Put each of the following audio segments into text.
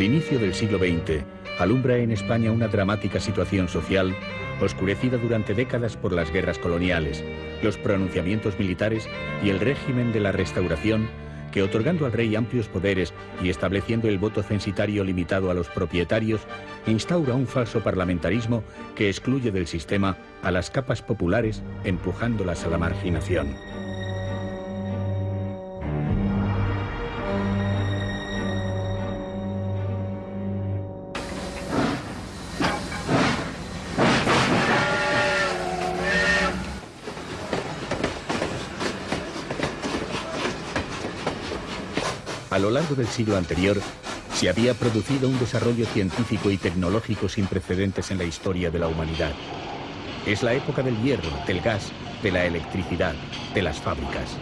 El inicio del siglo XX alumbra en España una dramática situación social oscurecida durante décadas por las guerras coloniales, los pronunciamientos militares y el régimen de la restauración que otorgando al rey amplios poderes y estableciendo el voto censitario limitado a los propietarios, instaura un falso parlamentarismo que excluye del sistema a las capas populares, empujándolas a la marginación. Del siglo anterior, se había producido un desarrollo científico y tecnológico sin precedentes en la historia de la humanidad. Es la época del hierro, del gas, de la electricidad, de las fábricas.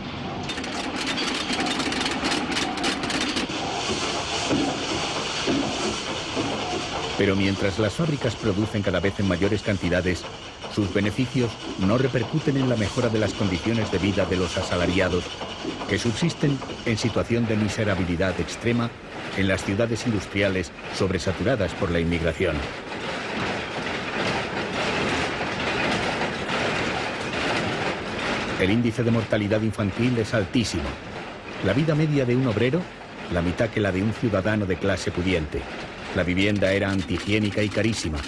Pero mientras las fábricas producen cada vez en mayores cantidades, sus beneficios no repercuten en la mejora de las condiciones de vida de los asalariados, que subsisten en situación de miserabilidad extrema en las ciudades industriales sobresaturadas por la inmigración. El índice de mortalidad infantil es altísimo. La vida media de un obrero, la mitad que la de un ciudadano de clase pudiente. La vivienda era antihigiénica y carísima,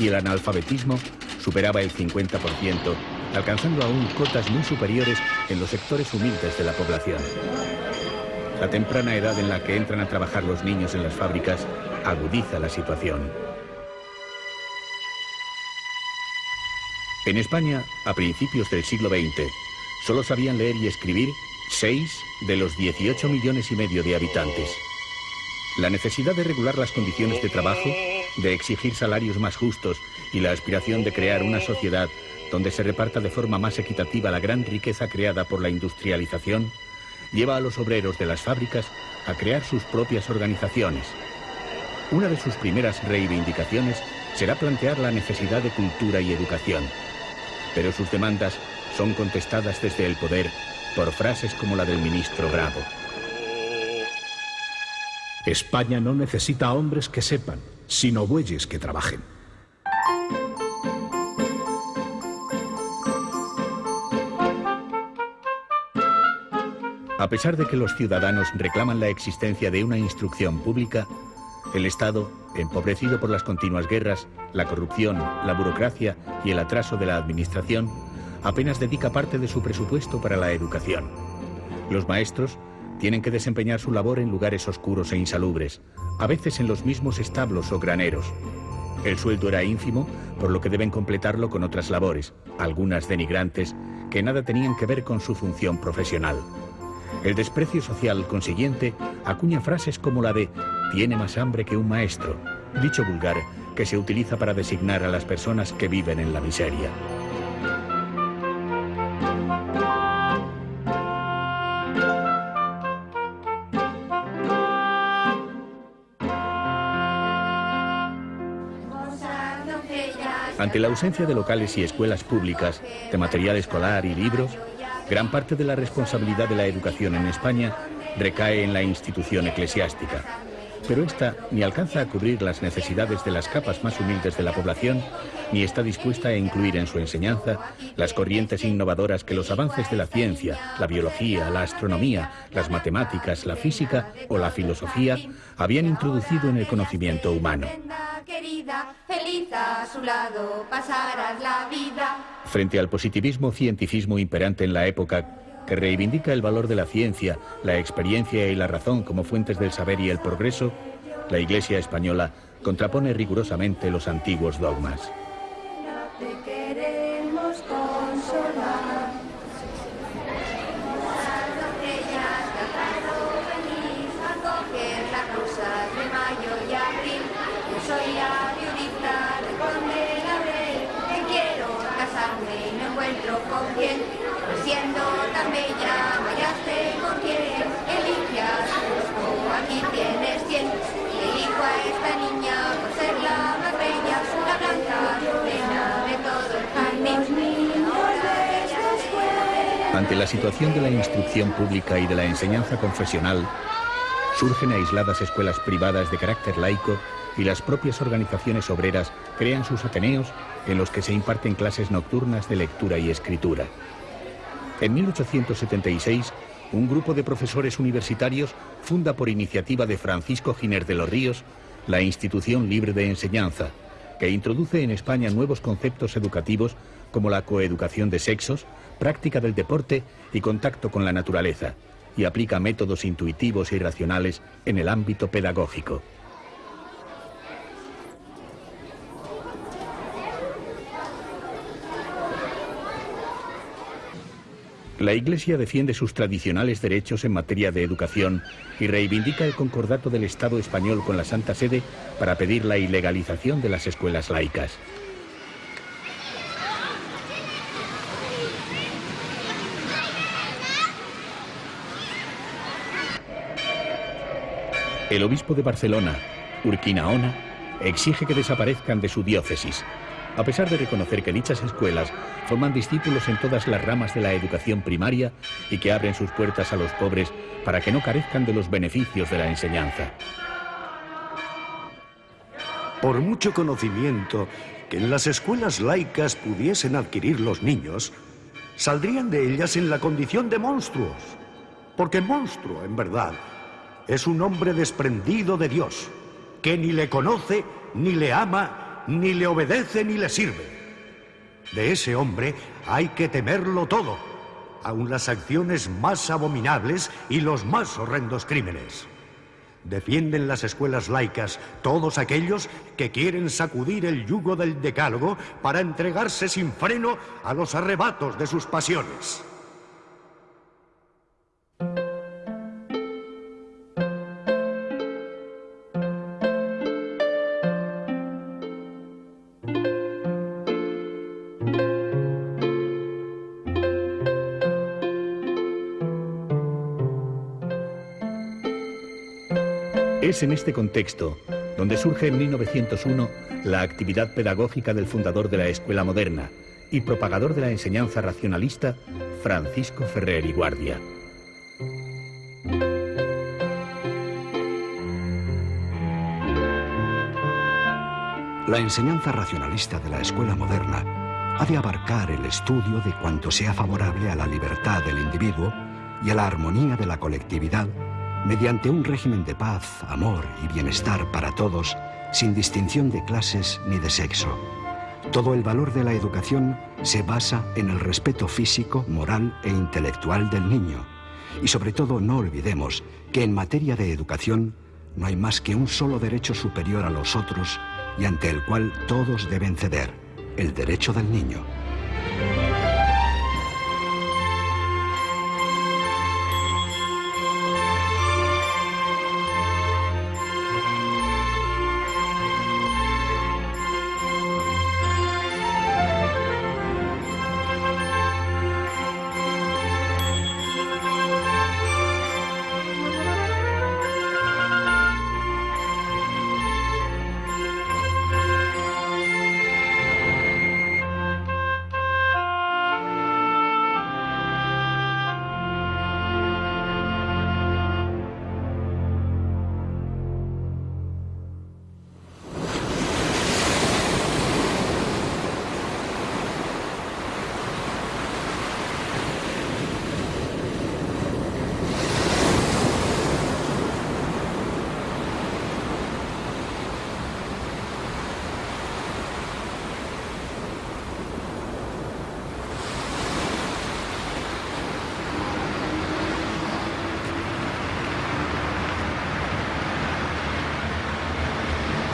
y el analfabetismo superaba el 50%, alcanzando aún cotas muy superiores en los sectores humildes de la población. La temprana edad en la que entran a trabajar los niños en las fábricas agudiza la situación. En España, a principios del siglo XX, solo sabían leer y escribir 6 de los 18 millones y medio de habitantes. La necesidad de regular las condiciones de trabajo, de exigir salarios más justos y la aspiración de crear una sociedad donde se reparta de forma más equitativa la gran riqueza creada por la industrialización, lleva a los obreros de las fábricas a crear sus propias organizaciones. Una de sus primeras reivindicaciones será plantear la necesidad de cultura y educación. Pero sus demandas son contestadas desde el poder por frases como la del ministro Bravo. España no necesita hombres que sepan, sino bueyes que trabajen. A pesar de que los ciudadanos reclaman la existencia de una instrucción pública, el Estado, empobrecido por las continuas guerras, la corrupción, la burocracia y el atraso de la administración, apenas dedica parte de su presupuesto para la educación. Los maestros tienen que desempeñar su labor en lugares oscuros e insalubres, a veces en los mismos establos o graneros. El sueldo era ínfimo, por lo que deben completarlo con otras labores, algunas denigrantes, que nada tenían que ver con su función profesional. El desprecio social consiguiente acuña frases como la de tiene más hambre que un maestro, dicho vulgar que se utiliza para designar a las personas que viven en la miseria. Ante la ausencia de locales y escuelas públicas, de material escolar y libros, Gran parte de la responsabilidad de la educación en España recae en la institución eclesiástica, pero esta ni alcanza a cubrir las necesidades de las capas más humildes de la población, ni está dispuesta a incluir en su enseñanza las corrientes innovadoras que los avances de la ciencia, la biología, la astronomía, las matemáticas, la física o la filosofía habían introducido en el conocimiento humano. Frente al positivismo cientificismo imperante en la época, que reivindica el valor de la ciencia, la experiencia y la razón como fuentes del saber y el progreso, la Iglesia española contrapone rigurosamente los antiguos dogmas. Ante la situación de la instrucción pública y de la enseñanza confesional, Surgen aisladas escuelas privadas de carácter laico y las propias organizaciones obreras crean sus ateneos en los que se imparten clases nocturnas de lectura y escritura. En 1876, un grupo de profesores universitarios funda por iniciativa de Francisco Giner de los Ríos la Institución Libre de Enseñanza, que introduce en España nuevos conceptos educativos como la coeducación de sexos, práctica del deporte y contacto con la naturaleza, y aplica métodos intuitivos y racionales en el ámbito pedagógico. La Iglesia defiende sus tradicionales derechos en materia de educación y reivindica el concordato del Estado español con la Santa Sede para pedir la ilegalización de las escuelas laicas. El obispo de Barcelona, Urquinaona, exige que desaparezcan de su diócesis a pesar de reconocer que dichas escuelas forman discípulos en todas las ramas de la educación primaria y que abren sus puertas a los pobres para que no carezcan de los beneficios de la enseñanza. Por mucho conocimiento que en las escuelas laicas pudiesen adquirir los niños, saldrían de ellas en la condición de monstruos. Porque monstruo, en verdad, es un hombre desprendido de Dios, que ni le conoce, ni le ama, ni le obedece ni le sirve. De ese hombre hay que temerlo todo, aun las acciones más abominables y los más horrendos crímenes. Defienden las escuelas laicas todos aquellos que quieren sacudir el yugo del decálogo para entregarse sin freno a los arrebatos de sus pasiones. Es en este contexto donde surge en 1901 la actividad pedagógica del fundador de la Escuela Moderna y propagador de la enseñanza racionalista, Francisco Ferrer y Guardia. La enseñanza racionalista de la escuela moderna ha de abarcar el estudio de cuanto sea favorable a la libertad del individuo y a la armonía de la colectividad mediante un régimen de paz, amor y bienestar para todos, sin distinción de clases ni de sexo. Todo el valor de la educación se basa en el respeto físico, moral e intelectual del niño. Y sobre todo no olvidemos que en materia de educación no hay más que un solo derecho superior a los otros y ante el cual todos deben ceder, el derecho del niño.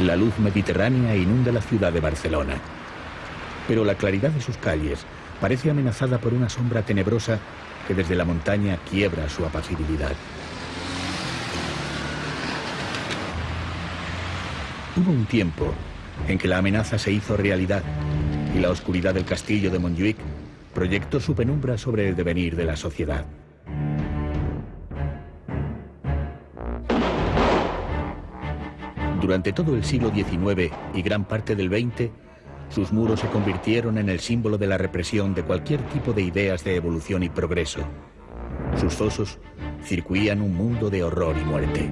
La luz mediterránea inunda la ciudad de Barcelona. Pero la claridad de sus calles parece amenazada por una sombra tenebrosa que desde la montaña quiebra su apacibilidad. Hubo un tiempo en que la amenaza se hizo realidad y la oscuridad del castillo de Montjuic proyectó su penumbra sobre el devenir de la sociedad. Durante todo el siglo XIX y gran parte del XX, sus muros se convirtieron en el símbolo de la represión de cualquier tipo de ideas de evolución y progreso. Sus fosos, circuían un mundo de horror y muerte.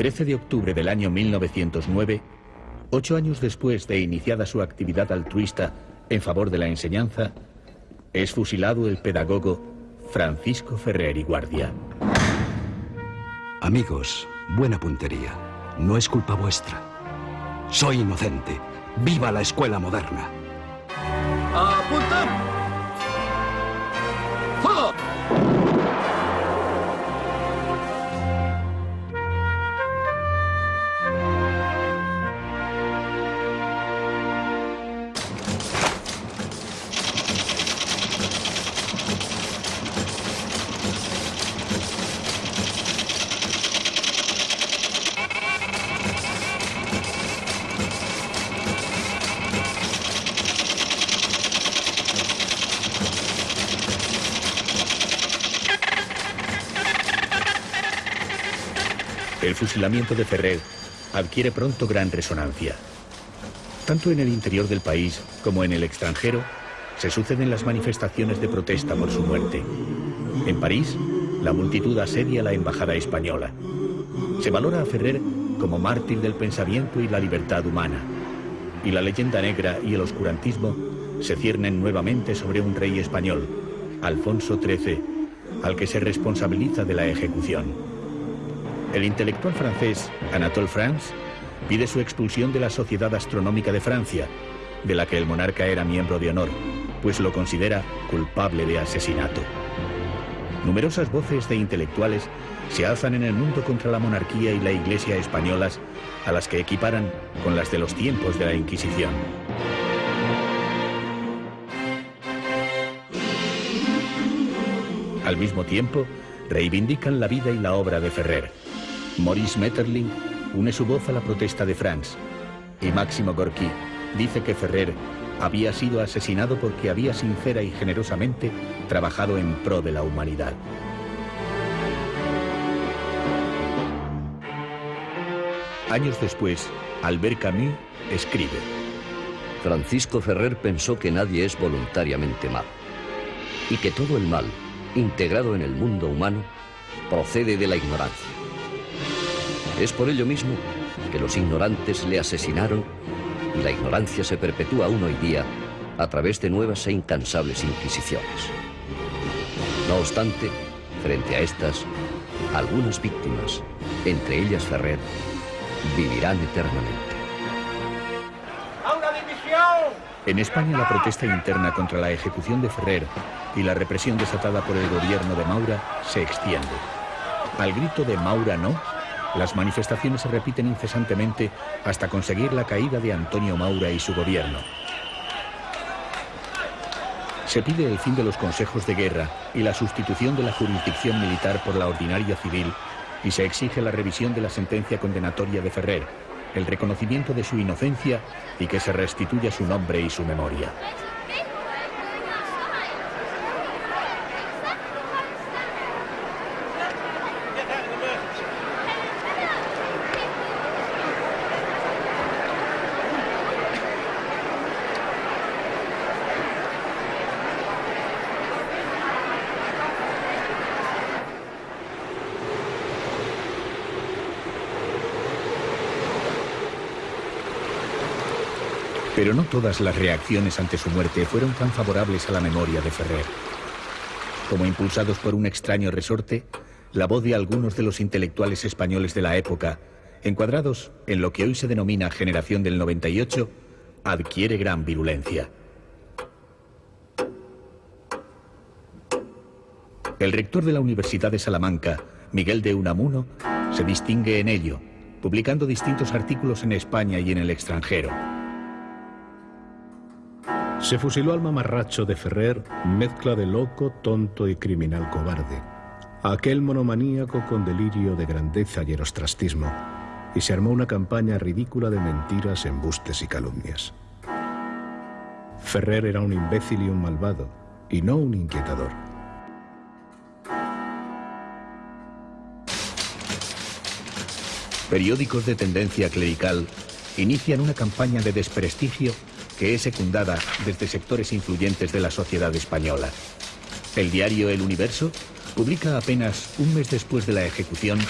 13 de octubre del año 1909, ocho años después de iniciada su actividad altruista en favor de la enseñanza, es fusilado el pedagogo Francisco Ferrer y Guardia. Amigos, buena puntería. No es culpa vuestra. Soy inocente. ¡Viva la escuela moderna! Fusilamiento de Ferrer adquiere pronto gran resonancia. Tanto en el interior del país como en el extranjero se suceden las manifestaciones de protesta por su muerte. En París, la multitud asedia la embajada española. Se valora a Ferrer como mártir del pensamiento y la libertad humana. Y la leyenda negra y el oscurantismo se ciernen nuevamente sobre un rey español, Alfonso XIII, al que se responsabiliza de la ejecución. El intelectual francés Anatole France pide su expulsión de la Sociedad Astronómica de Francia, de la que el monarca era miembro de honor, pues lo considera culpable de asesinato. Numerosas voces de intelectuales se alzan en el mundo contra la monarquía y la iglesia españolas, a las que equiparan con las de los tiempos de la Inquisición. Al mismo tiempo, reivindican la vida y la obra de Ferrer. Maurice Metterling une su voz a la protesta de France y Máximo Gorky dice que Ferrer había sido asesinado porque había sincera y generosamente trabajado en pro de la humanidad. Años después, Albert Camus escribe. Francisco Ferrer pensó que nadie es voluntariamente malo y que todo el mal, integrado en el mundo humano, procede de la ignorancia. Es por ello mismo que los ignorantes le asesinaron y la ignorancia se perpetúa aún hoy día a través de nuevas e incansables inquisiciones. No obstante, frente a estas, algunas víctimas, entre ellas Ferrer, vivirán eternamente. En España la protesta interna contra la ejecución de Ferrer y la represión desatada por el gobierno de Maura se extiende. Al grito de Maura no, las manifestaciones se repiten incesantemente hasta conseguir la caída de Antonio Maura y su gobierno. Se pide el fin de los consejos de guerra y la sustitución de la jurisdicción militar por la ordinaria civil y se exige la revisión de la sentencia condenatoria de Ferrer, el reconocimiento de su inocencia y que se restituya su nombre y su memoria. Pero no todas las reacciones ante su muerte fueron tan favorables a la memoria de Ferrer. Como impulsados por un extraño resorte, la voz de algunos de los intelectuales españoles de la época, encuadrados en lo que hoy se denomina generación del 98, adquiere gran virulencia. El rector de la Universidad de Salamanca, Miguel de Unamuno, se distingue en ello publicando distintos artículos en España y en el extranjero. Se fusiló al mamarracho de Ferrer, mezcla de loco, tonto y criminal cobarde. Aquel monomaníaco con delirio de grandeza y erostrastismo. Y se armó una campaña ridícula de mentiras, embustes y calumnias. Ferrer era un imbécil y un malvado, y no un inquietador. Periódicos de tendencia clerical inician una campaña de desprestigio que es secundada desde sectores influyentes de la sociedad española. El diario El Universo publica apenas un mes después de la ejecución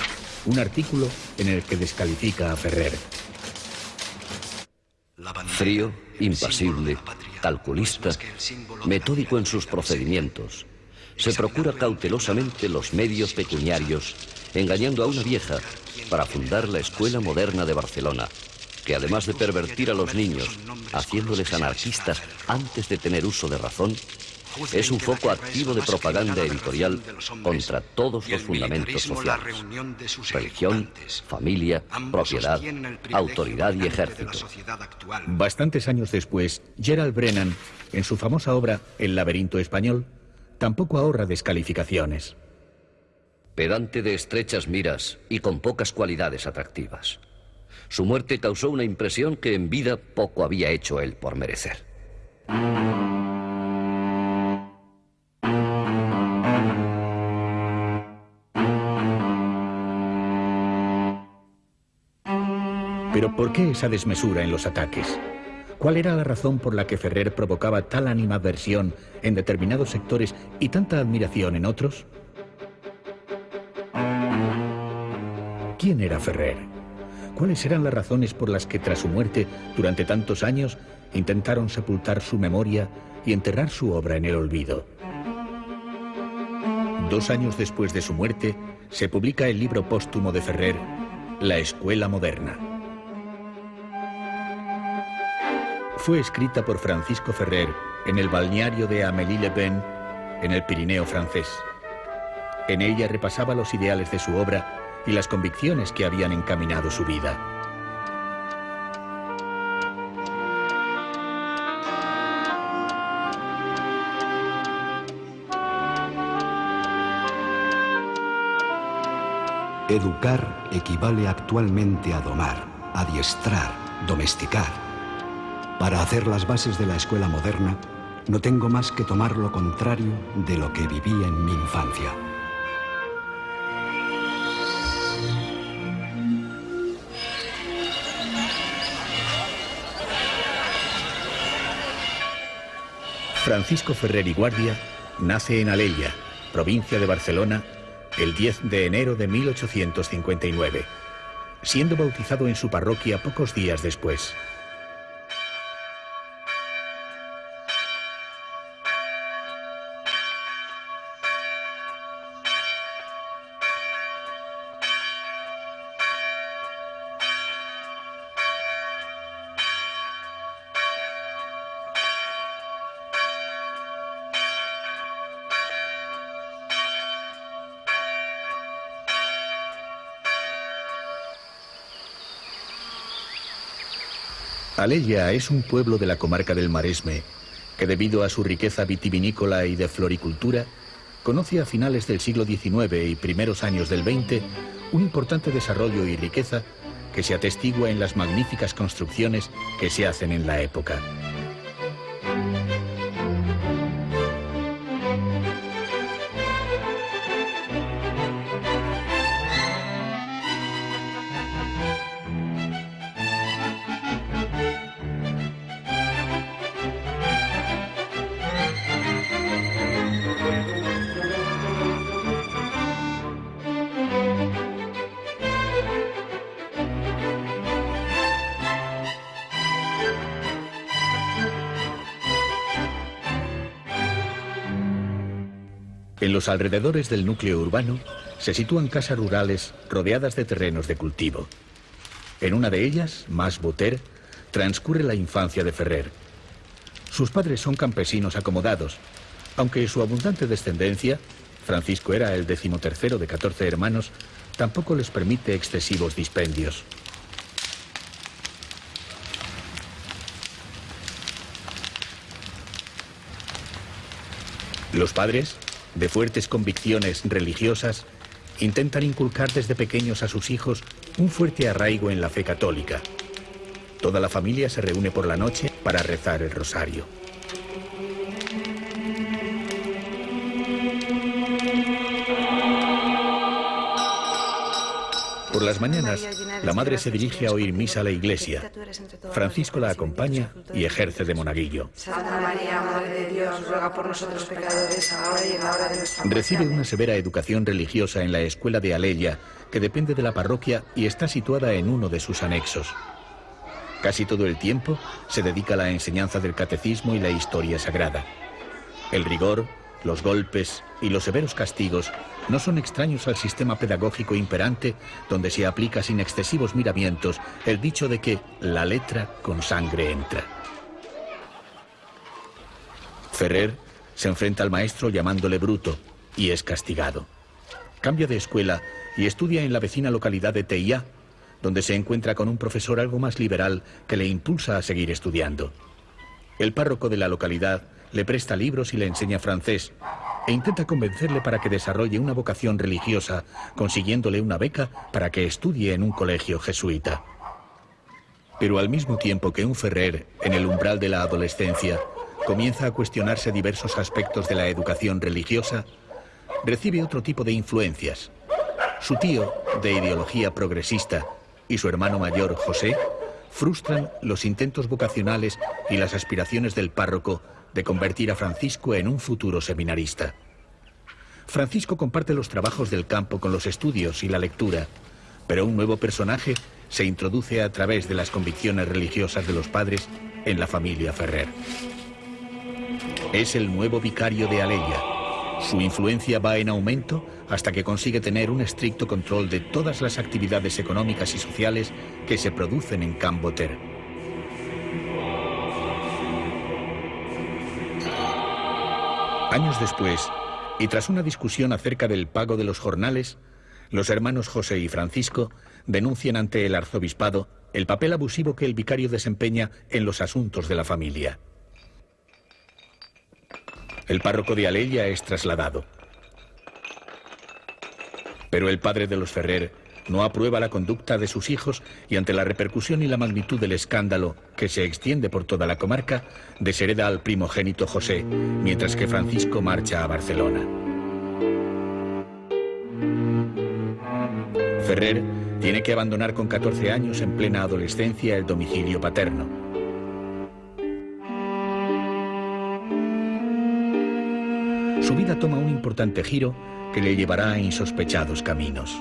un artículo en el que descalifica a Ferrer. Frío, impasible, calculista, metódico en sus procedimientos, se procura cautelosamente los medios pecuniarios, engañando a una vieja para fundar la Escuela Moderna de Barcelona, que además de pervertir a los niños, haciéndoles anarquistas antes de tener uso de razón, es un foco activo de propaganda editorial contra todos los fundamentos sociales. Religión, familia, propiedad, autoridad y ejército. Bastantes años después, Gerald Brennan, en su famosa obra El laberinto español, tampoco ahorra descalificaciones. Pedante de estrechas miras y con pocas cualidades atractivas. Su muerte causó una impresión que en vida poco había hecho él por merecer. Pero ¿por qué esa desmesura en los ataques? ¿Cuál era la razón por la que Ferrer provocaba tal animadversión en determinados sectores y tanta admiración en otros? ¿Quién era Ferrer? ¿Cuáles eran las razones por las que tras su muerte, durante tantos años, intentaron sepultar su memoria y enterrar su obra en el olvido? Dos años después de su muerte, se publica el libro póstumo de Ferrer, La Escuela Moderna. Fue escrita por Francisco Ferrer en el balneario de Amélie-le-Pen, en el Pirineo francés. En ella repasaba los ideales de su obra y las convicciones que habían encaminado su vida. Educar equivale actualmente a domar, adiestrar, domesticar. Para hacer las bases de la escuela moderna, no tengo más que tomar lo contrario de lo que viví en mi infancia. Francisco Ferrer y Guardia nace en Alella, provincia de Barcelona, el 10 de enero de 1859, siendo bautizado en su parroquia pocos días después. Alella es un pueblo de la comarca del Maresme que debido a su riqueza vitivinícola y de floricultura, conoce a finales del siglo XIX y primeros años del XX un importante desarrollo y riqueza que se atestigua en las magníficas construcciones que se hacen en la época. En los alrededores del núcleo urbano se sitúan casas rurales rodeadas de terrenos de cultivo. En una de ellas, más Boter, transcurre la infancia de Ferrer. Sus padres son campesinos acomodados, aunque su abundante descendencia, Francisco era el decimotercero de 14 hermanos, tampoco les permite excesivos dispendios. Los padres, de fuertes convicciones religiosas, intentan inculcar desde pequeños a sus hijos un fuerte arraigo en la fe católica. Toda la familia se reúne por la noche para rezar el rosario. Por las mañanas, la madre se dirige a oír misa a la iglesia. Francisco la acompaña y ejerce de monaguillo. Santa María, Madre de Dios, ruega por nosotros pecadores, ahora y en la hora de nuestra muerte. Recibe una severa educación religiosa en la escuela de Aleya, que depende de la parroquia y está situada en uno de sus anexos. Casi todo el tiempo se dedica a la enseñanza del catecismo y la historia sagrada. El rigor, los golpes y los severos castigos no son extraños al sistema pedagógico imperante donde se aplica sin excesivos miramientos el dicho de que la letra con sangre entra. Ferrer se enfrenta al maestro llamándole bruto y es castigado. Cambia de escuela y estudia en la vecina localidad de Teia, donde se encuentra con un profesor algo más liberal que le impulsa a seguir estudiando. El párroco de la localidad le presta libros y le enseña francés, e intenta convencerle para que desarrolle una vocación religiosa, consiguiéndole una beca para que estudie en un colegio jesuita. Pero al mismo tiempo que un Ferrer, en el umbral de la adolescencia, comienza a cuestionarse diversos aspectos de la educación religiosa, recibe otro tipo de influencias. Su tío, de ideología progresista, y su hermano mayor, José, frustran los intentos vocacionales y las aspiraciones del párroco de convertir a Francisco en un futuro seminarista. Francisco comparte los trabajos del campo con los estudios y la lectura, pero un nuevo personaje se introduce a través de las convicciones religiosas de los padres en la familia Ferrer. Es el nuevo vicario de Aleya. Su influencia va en aumento hasta que consigue tener un estricto control de todas las actividades económicas y sociales que se producen en Camboter. Años después, y tras una discusión acerca del pago de los jornales, los hermanos José y Francisco denuncian ante el arzobispado el papel abusivo que el vicario desempeña en los asuntos de la familia. El párroco de Aleya es trasladado. Pero el padre de los Ferrer no aprueba la conducta de sus hijos y ante la repercusión y la magnitud del escándalo que se extiende por toda la comarca, deshereda al primogénito José, mientras que Francisco marcha a Barcelona. Ferrer tiene que abandonar con 14 años en plena adolescencia el domicilio paterno. Su vida toma un importante giro que le llevará a insospechados caminos.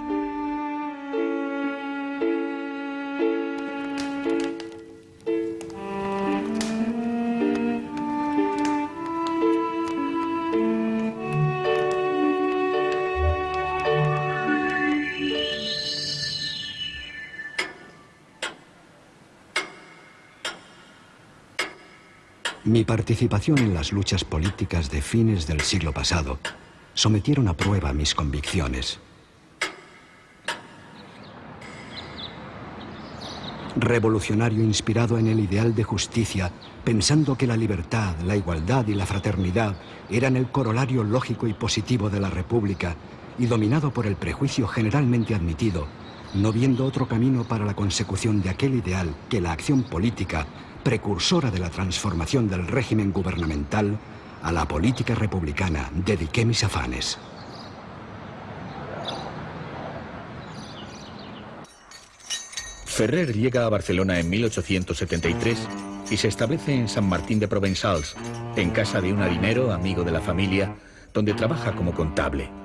Mi participación en las luchas políticas de fines del siglo pasado sometieron a prueba mis convicciones. Revolucionario inspirado en el ideal de justicia, pensando que la libertad, la igualdad y la fraternidad eran el corolario lógico y positivo de la República, y dominado por el prejuicio generalmente admitido, no viendo otro camino para la consecución de aquel ideal que la acción política precursora de la transformación del régimen gubernamental, a la política republicana dediqué mis afanes. Ferrer llega a Barcelona en 1873 y se establece en San Martín de Provençals, en casa de un harinero amigo de la familia, donde trabaja como contable.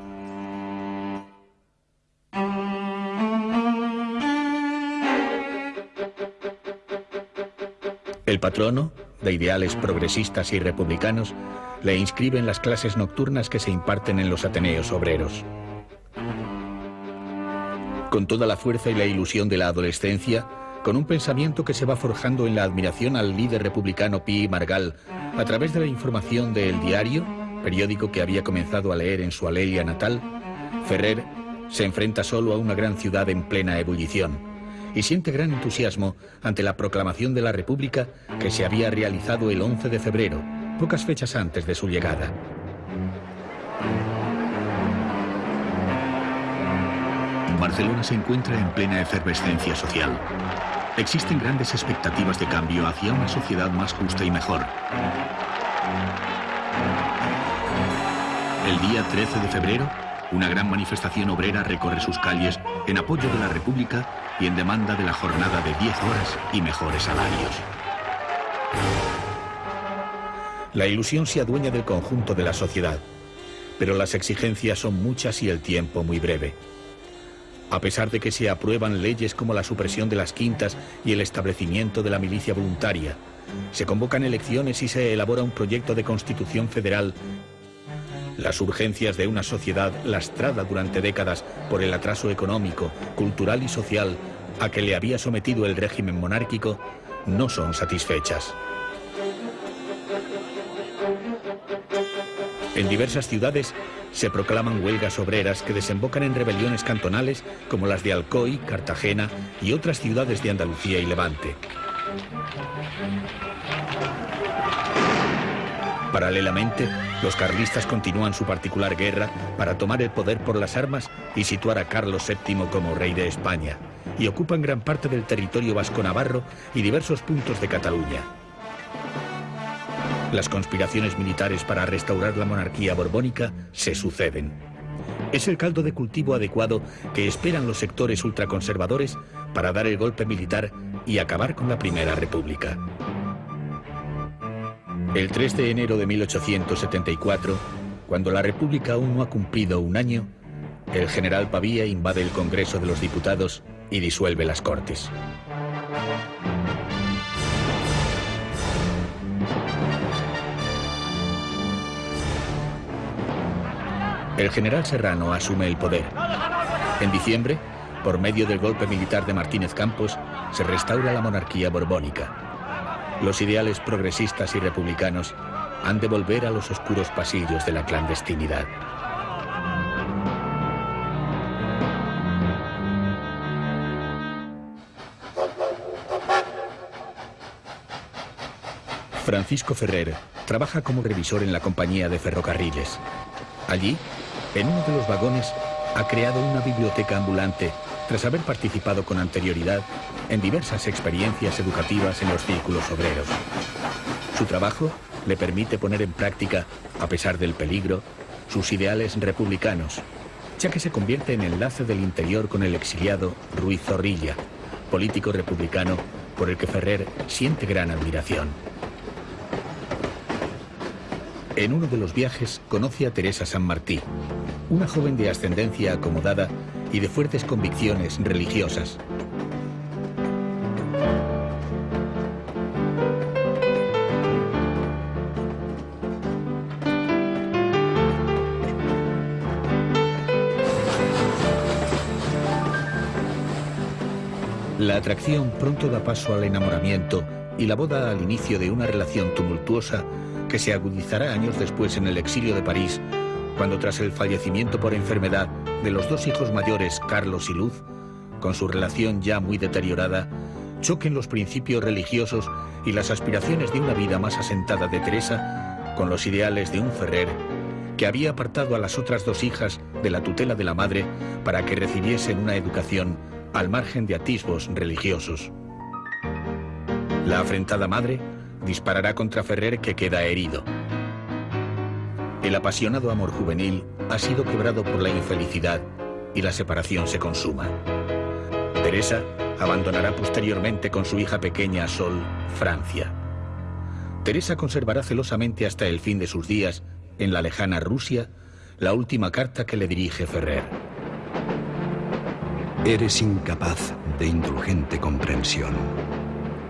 El patrono, de ideales progresistas y republicanos, le inscribe en las clases nocturnas que se imparten en los Ateneos obreros. Con toda la fuerza y la ilusión de la adolescencia, con un pensamiento que se va forjando en la admiración al líder republicano Pi Margal, a través de la información de El Diario, periódico que había comenzado a leer en su alelia natal, Ferrer se enfrenta solo a una gran ciudad en plena ebullición y siente gran entusiasmo ante la proclamación de la República que se había realizado el 11 de febrero, pocas fechas antes de su llegada. Barcelona se encuentra en plena efervescencia social. Existen grandes expectativas de cambio hacia una sociedad más justa y mejor. El día 13 de febrero, una gran manifestación obrera recorre sus calles en apoyo de la República y en demanda de la jornada de 10 horas y mejores salarios. La ilusión se adueña del conjunto de la sociedad, pero las exigencias son muchas y el tiempo muy breve. A pesar de que se aprueban leyes como la supresión de las quintas y el establecimiento de la milicia voluntaria, se convocan elecciones y se elabora un proyecto de constitución federal las urgencias de una sociedad lastrada durante décadas por el atraso económico, cultural y social a que le había sometido el régimen monárquico no son satisfechas. En diversas ciudades se proclaman huelgas obreras que desembocan en rebeliones cantonales como las de Alcoy, Cartagena y otras ciudades de Andalucía y Levante. Paralelamente, los carlistas continúan su particular guerra para tomar el poder por las armas y situar a Carlos VII como rey de España, y ocupan gran parte del territorio vasco-navarro y diversos puntos de Cataluña. Las conspiraciones militares para restaurar la monarquía borbónica se suceden. Es el caldo de cultivo adecuado que esperan los sectores ultraconservadores para dar el golpe militar y acabar con la Primera República. El 3 de enero de 1874, cuando la República aún no ha cumplido un año, el general Pavía invade el Congreso de los Diputados y disuelve las Cortes. El general Serrano asume el poder. En diciembre, por medio del golpe militar de Martínez Campos, se restaura la monarquía borbónica. Los ideales progresistas y republicanos han de volver a los oscuros pasillos de la clandestinidad. Francisco Ferrer trabaja como revisor en la compañía de ferrocarriles. Allí, en uno de los vagones, ha creado una biblioteca ambulante tras haber participado con anterioridad en diversas experiencias educativas en los círculos obreros. Su trabajo le permite poner en práctica, a pesar del peligro, sus ideales republicanos, ya que se convierte en enlace del interior con el exiliado Ruiz Zorrilla, político republicano por el que Ferrer siente gran admiración. En uno de los viajes conoce a Teresa San Martí, una joven de ascendencia acomodada y de fuertes convicciones religiosas. Atracción pronto da paso al enamoramiento y la boda al inicio de una relación tumultuosa que se agudizará años después en el exilio de París, cuando tras el fallecimiento por enfermedad de los dos hijos mayores, Carlos y Luz, con su relación ya muy deteriorada, choquen los principios religiosos y las aspiraciones de una vida más asentada de Teresa con los ideales de un Ferrer que había apartado a las otras dos hijas de la tutela de la madre para que recibiesen una educación al margen de atisbos religiosos. La afrentada madre disparará contra Ferrer que queda herido. El apasionado amor juvenil ha sido quebrado por la infelicidad y la separación se consuma. Teresa abandonará posteriormente con su hija pequeña Sol Francia. Teresa conservará celosamente hasta el fin de sus días, en la lejana Rusia, la última carta que le dirige Ferrer. Eres incapaz de indulgente comprensión.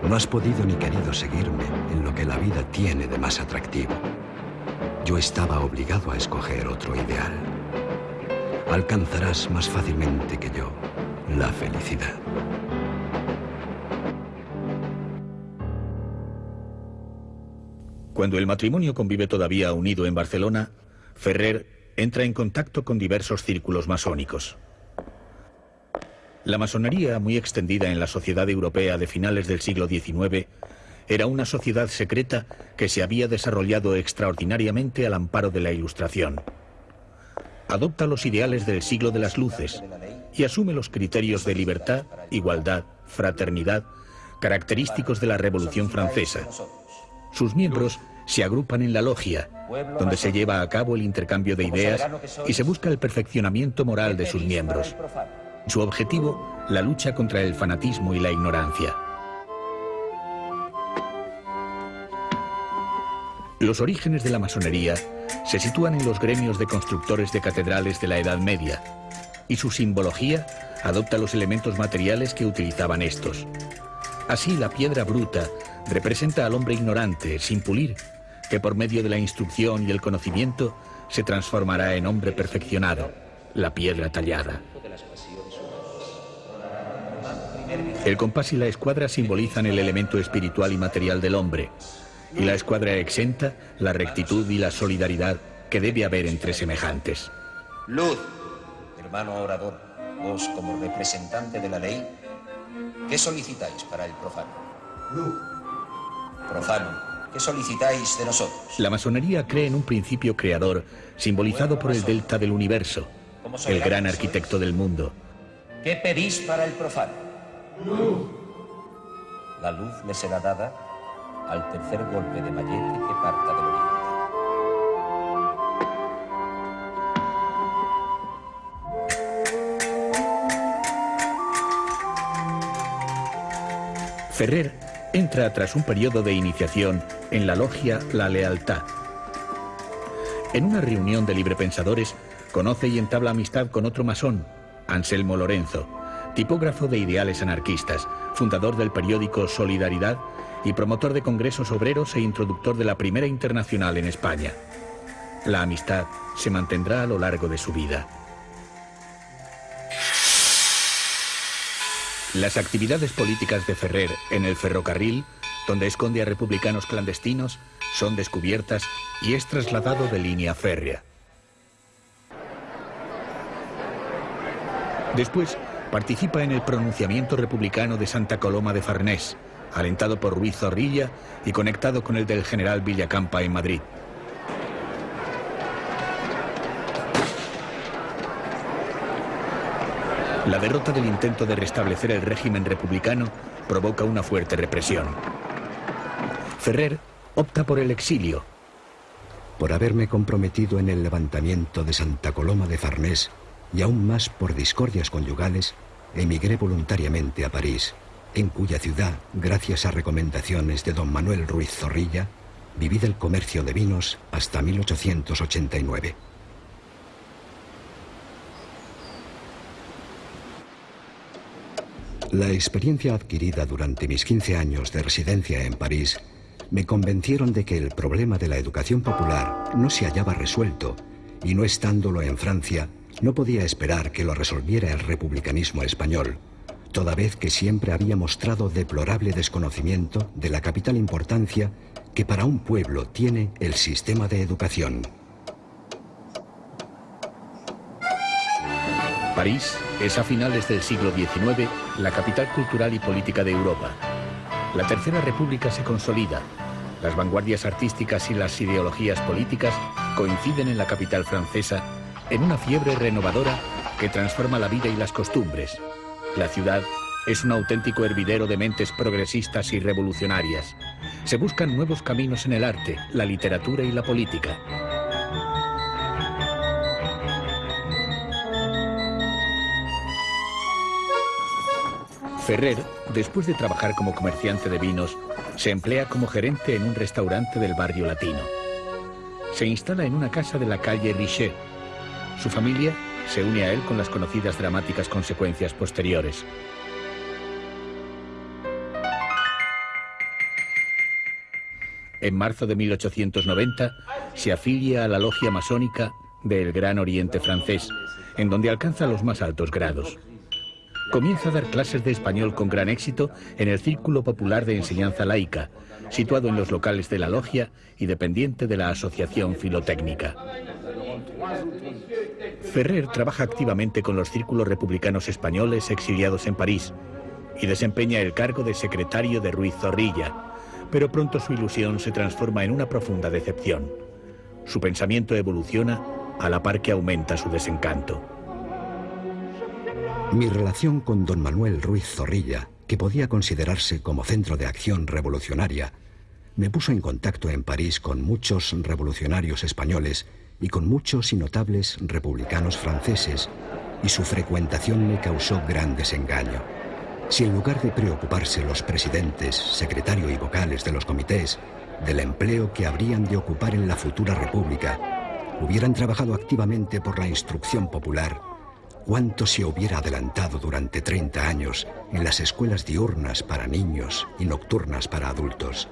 No has podido ni querido seguirme en lo que la vida tiene de más atractivo. Yo estaba obligado a escoger otro ideal. Alcanzarás más fácilmente que yo la felicidad. Cuando el matrimonio convive todavía unido en Barcelona, Ferrer entra en contacto con diversos círculos masónicos. La masonería, muy extendida en la sociedad europea de finales del siglo XIX, era una sociedad secreta que se había desarrollado extraordinariamente al amparo de la Ilustración. Adopta los ideales del siglo de las luces y asume los criterios de libertad, igualdad, fraternidad, característicos de la Revolución Francesa. Sus miembros se agrupan en la logia, donde se lleva a cabo el intercambio de ideas y se busca el perfeccionamiento moral de sus miembros. Su objetivo, la lucha contra el fanatismo y la ignorancia. Los orígenes de la masonería se sitúan en los gremios de constructores de catedrales de la Edad Media, y su simbología adopta los elementos materiales que utilizaban estos. Así, la piedra bruta representa al hombre ignorante, sin pulir, que por medio de la instrucción y el conocimiento se transformará en hombre perfeccionado, la piedra tallada. El compás y la escuadra simbolizan el elemento espiritual y material del hombre, y la escuadra exenta la rectitud y la solidaridad que debe haber entre semejantes. Luz, hermano orador, vos como representante de la ley, ¿qué solicitáis para el profano? Luz. Profano, ¿qué solicitáis de nosotros? La masonería cree en un principio creador simbolizado por el delta del universo, el gran arquitecto del mundo. ¿Qué pedís para el profano? La luz le será dada al tercer golpe de mallete que parta del oriente. Ferrer entra tras un periodo de iniciación en la logia La Lealtad. En una reunión de librepensadores, conoce y entabla amistad con otro masón, Anselmo Lorenzo, tipógrafo de ideales anarquistas, fundador del periódico Solidaridad y promotor de congresos obreros e introductor de la primera internacional en España. La amistad se mantendrá a lo largo de su vida. Las actividades políticas de Ferrer en el ferrocarril, donde esconde a republicanos clandestinos, son descubiertas y es trasladado de línea férrea. Después, participa en el pronunciamiento republicano de Santa Coloma de Farnés, alentado por Ruiz Zorrilla y conectado con el del general Villacampa en Madrid. La derrota del intento de restablecer el régimen republicano provoca una fuerte represión. Ferrer opta por el exilio. Por haberme comprometido en el levantamiento de Santa Coloma de Farnés y aún más por discordias conyugales, emigré voluntariamente a París en cuya ciudad, gracias a recomendaciones de don Manuel Ruiz Zorrilla, viví del comercio de vinos hasta 1889. La experiencia adquirida durante mis 15 años de residencia en París me convencieron de que el problema de la educación popular no se hallaba resuelto y no estándolo en Francia, no podía esperar que lo resolviera el republicanismo español toda vez que siempre había mostrado deplorable desconocimiento de la capital importancia que para un pueblo tiene el sistema de educación. París es a finales del siglo XIX la capital cultural y política de Europa. La Tercera República se consolida. Las vanguardias artísticas y las ideologías políticas coinciden en la capital francesa en una fiebre renovadora que transforma la vida y las costumbres, la ciudad es un auténtico hervidero de mentes progresistas y revolucionarias. Se buscan nuevos caminos en el arte, la literatura y la política. Ferrer, después de trabajar como comerciante de vinos, se emplea como gerente en un restaurante del barrio latino. Se instala en una casa de la calle Richet. Su familia se une a él con las conocidas dramáticas consecuencias posteriores. En marzo de 1890 se afilia a la logia masónica del Gran Oriente francés, en donde alcanza los más altos grados. Comienza a dar clases de español con gran éxito en el Círculo Popular de Enseñanza Laica, situado en los locales de la logia y dependiente de la Asociación Filotécnica. Ferrer trabaja activamente con los círculos republicanos españoles exiliados en París y desempeña el cargo de secretario de Ruiz Zorrilla, pero pronto su ilusión se transforma en una profunda decepción. Su pensamiento evoluciona a la par que aumenta su desencanto. Mi relación con don Manuel Ruiz Zorrilla, que podía considerarse como centro de acción revolucionaria, me puso en contacto en París con muchos revolucionarios españoles y con muchos y notables republicanos franceses, y su frecuentación me causó gran desengaño. Si en lugar de preocuparse los presidentes, secretario y vocales de los comités del empleo que habrían de ocupar en la futura república, hubieran trabajado activamente por la instrucción popular, cuánto se hubiera adelantado durante 30 años en las escuelas diurnas para niños y nocturnas para adultos.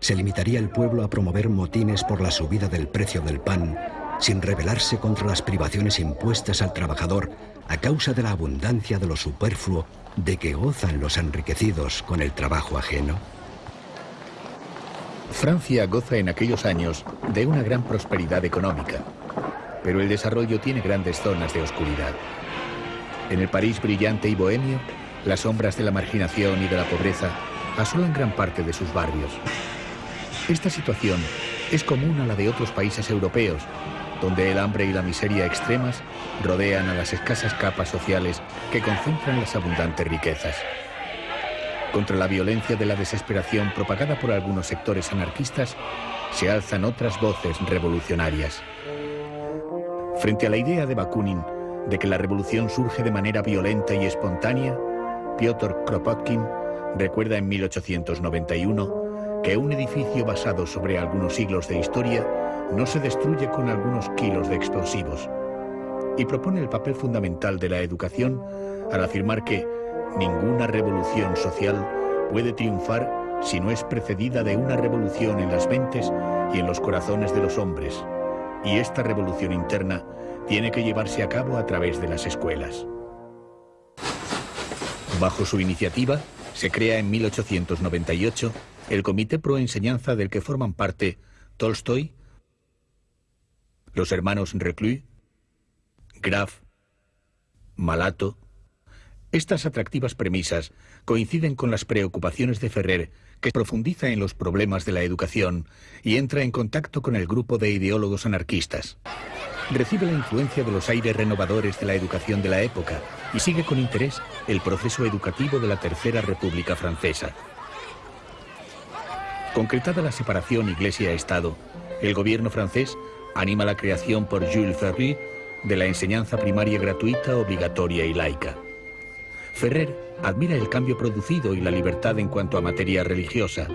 Se limitaría el pueblo a promover motines por la subida del precio del pan sin rebelarse contra las privaciones impuestas al trabajador a causa de la abundancia de lo superfluo de que gozan los enriquecidos con el trabajo ajeno? Francia goza en aquellos años de una gran prosperidad económica, pero el desarrollo tiene grandes zonas de oscuridad. En el París brillante y bohemio, las sombras de la marginación y de la pobreza asolan gran parte de sus barrios. Esta situación es común a la de otros países europeos, donde el hambre y la miseria extremas rodean a las escasas capas sociales que concentran las abundantes riquezas. Contra la violencia de la desesperación propagada por algunos sectores anarquistas, se alzan otras voces revolucionarias. Frente a la idea de Bakunin de que la revolución surge de manera violenta y espontánea, Piotr Kropotkin recuerda en 1891 que un edificio basado sobre algunos siglos de historia no se destruye con algunos kilos de explosivos y propone el papel fundamental de la educación al afirmar que ninguna revolución social puede triunfar si no es precedida de una revolución en las mentes y en los corazones de los hombres, y esta revolución interna tiene que llevarse a cabo a través de las escuelas. Bajo su iniciativa, se crea en 1898 el Comité Pro Enseñanza del que forman parte Tolstoy, los hermanos Reclus, Graf, Malato. Estas atractivas premisas coinciden con las preocupaciones de Ferrer, que profundiza en los problemas de la educación y entra en contacto con el grupo de ideólogos anarquistas. Recibe la influencia de los aires renovadores de la educación de la época y sigue con interés el proceso educativo de la Tercera República Francesa. Concretada la separación Iglesia-Estado, el gobierno francés anima la creación por Jules Ferry de la enseñanza primaria gratuita, obligatoria y laica. Ferrer admira el cambio producido y la libertad en cuanto a materia religiosa,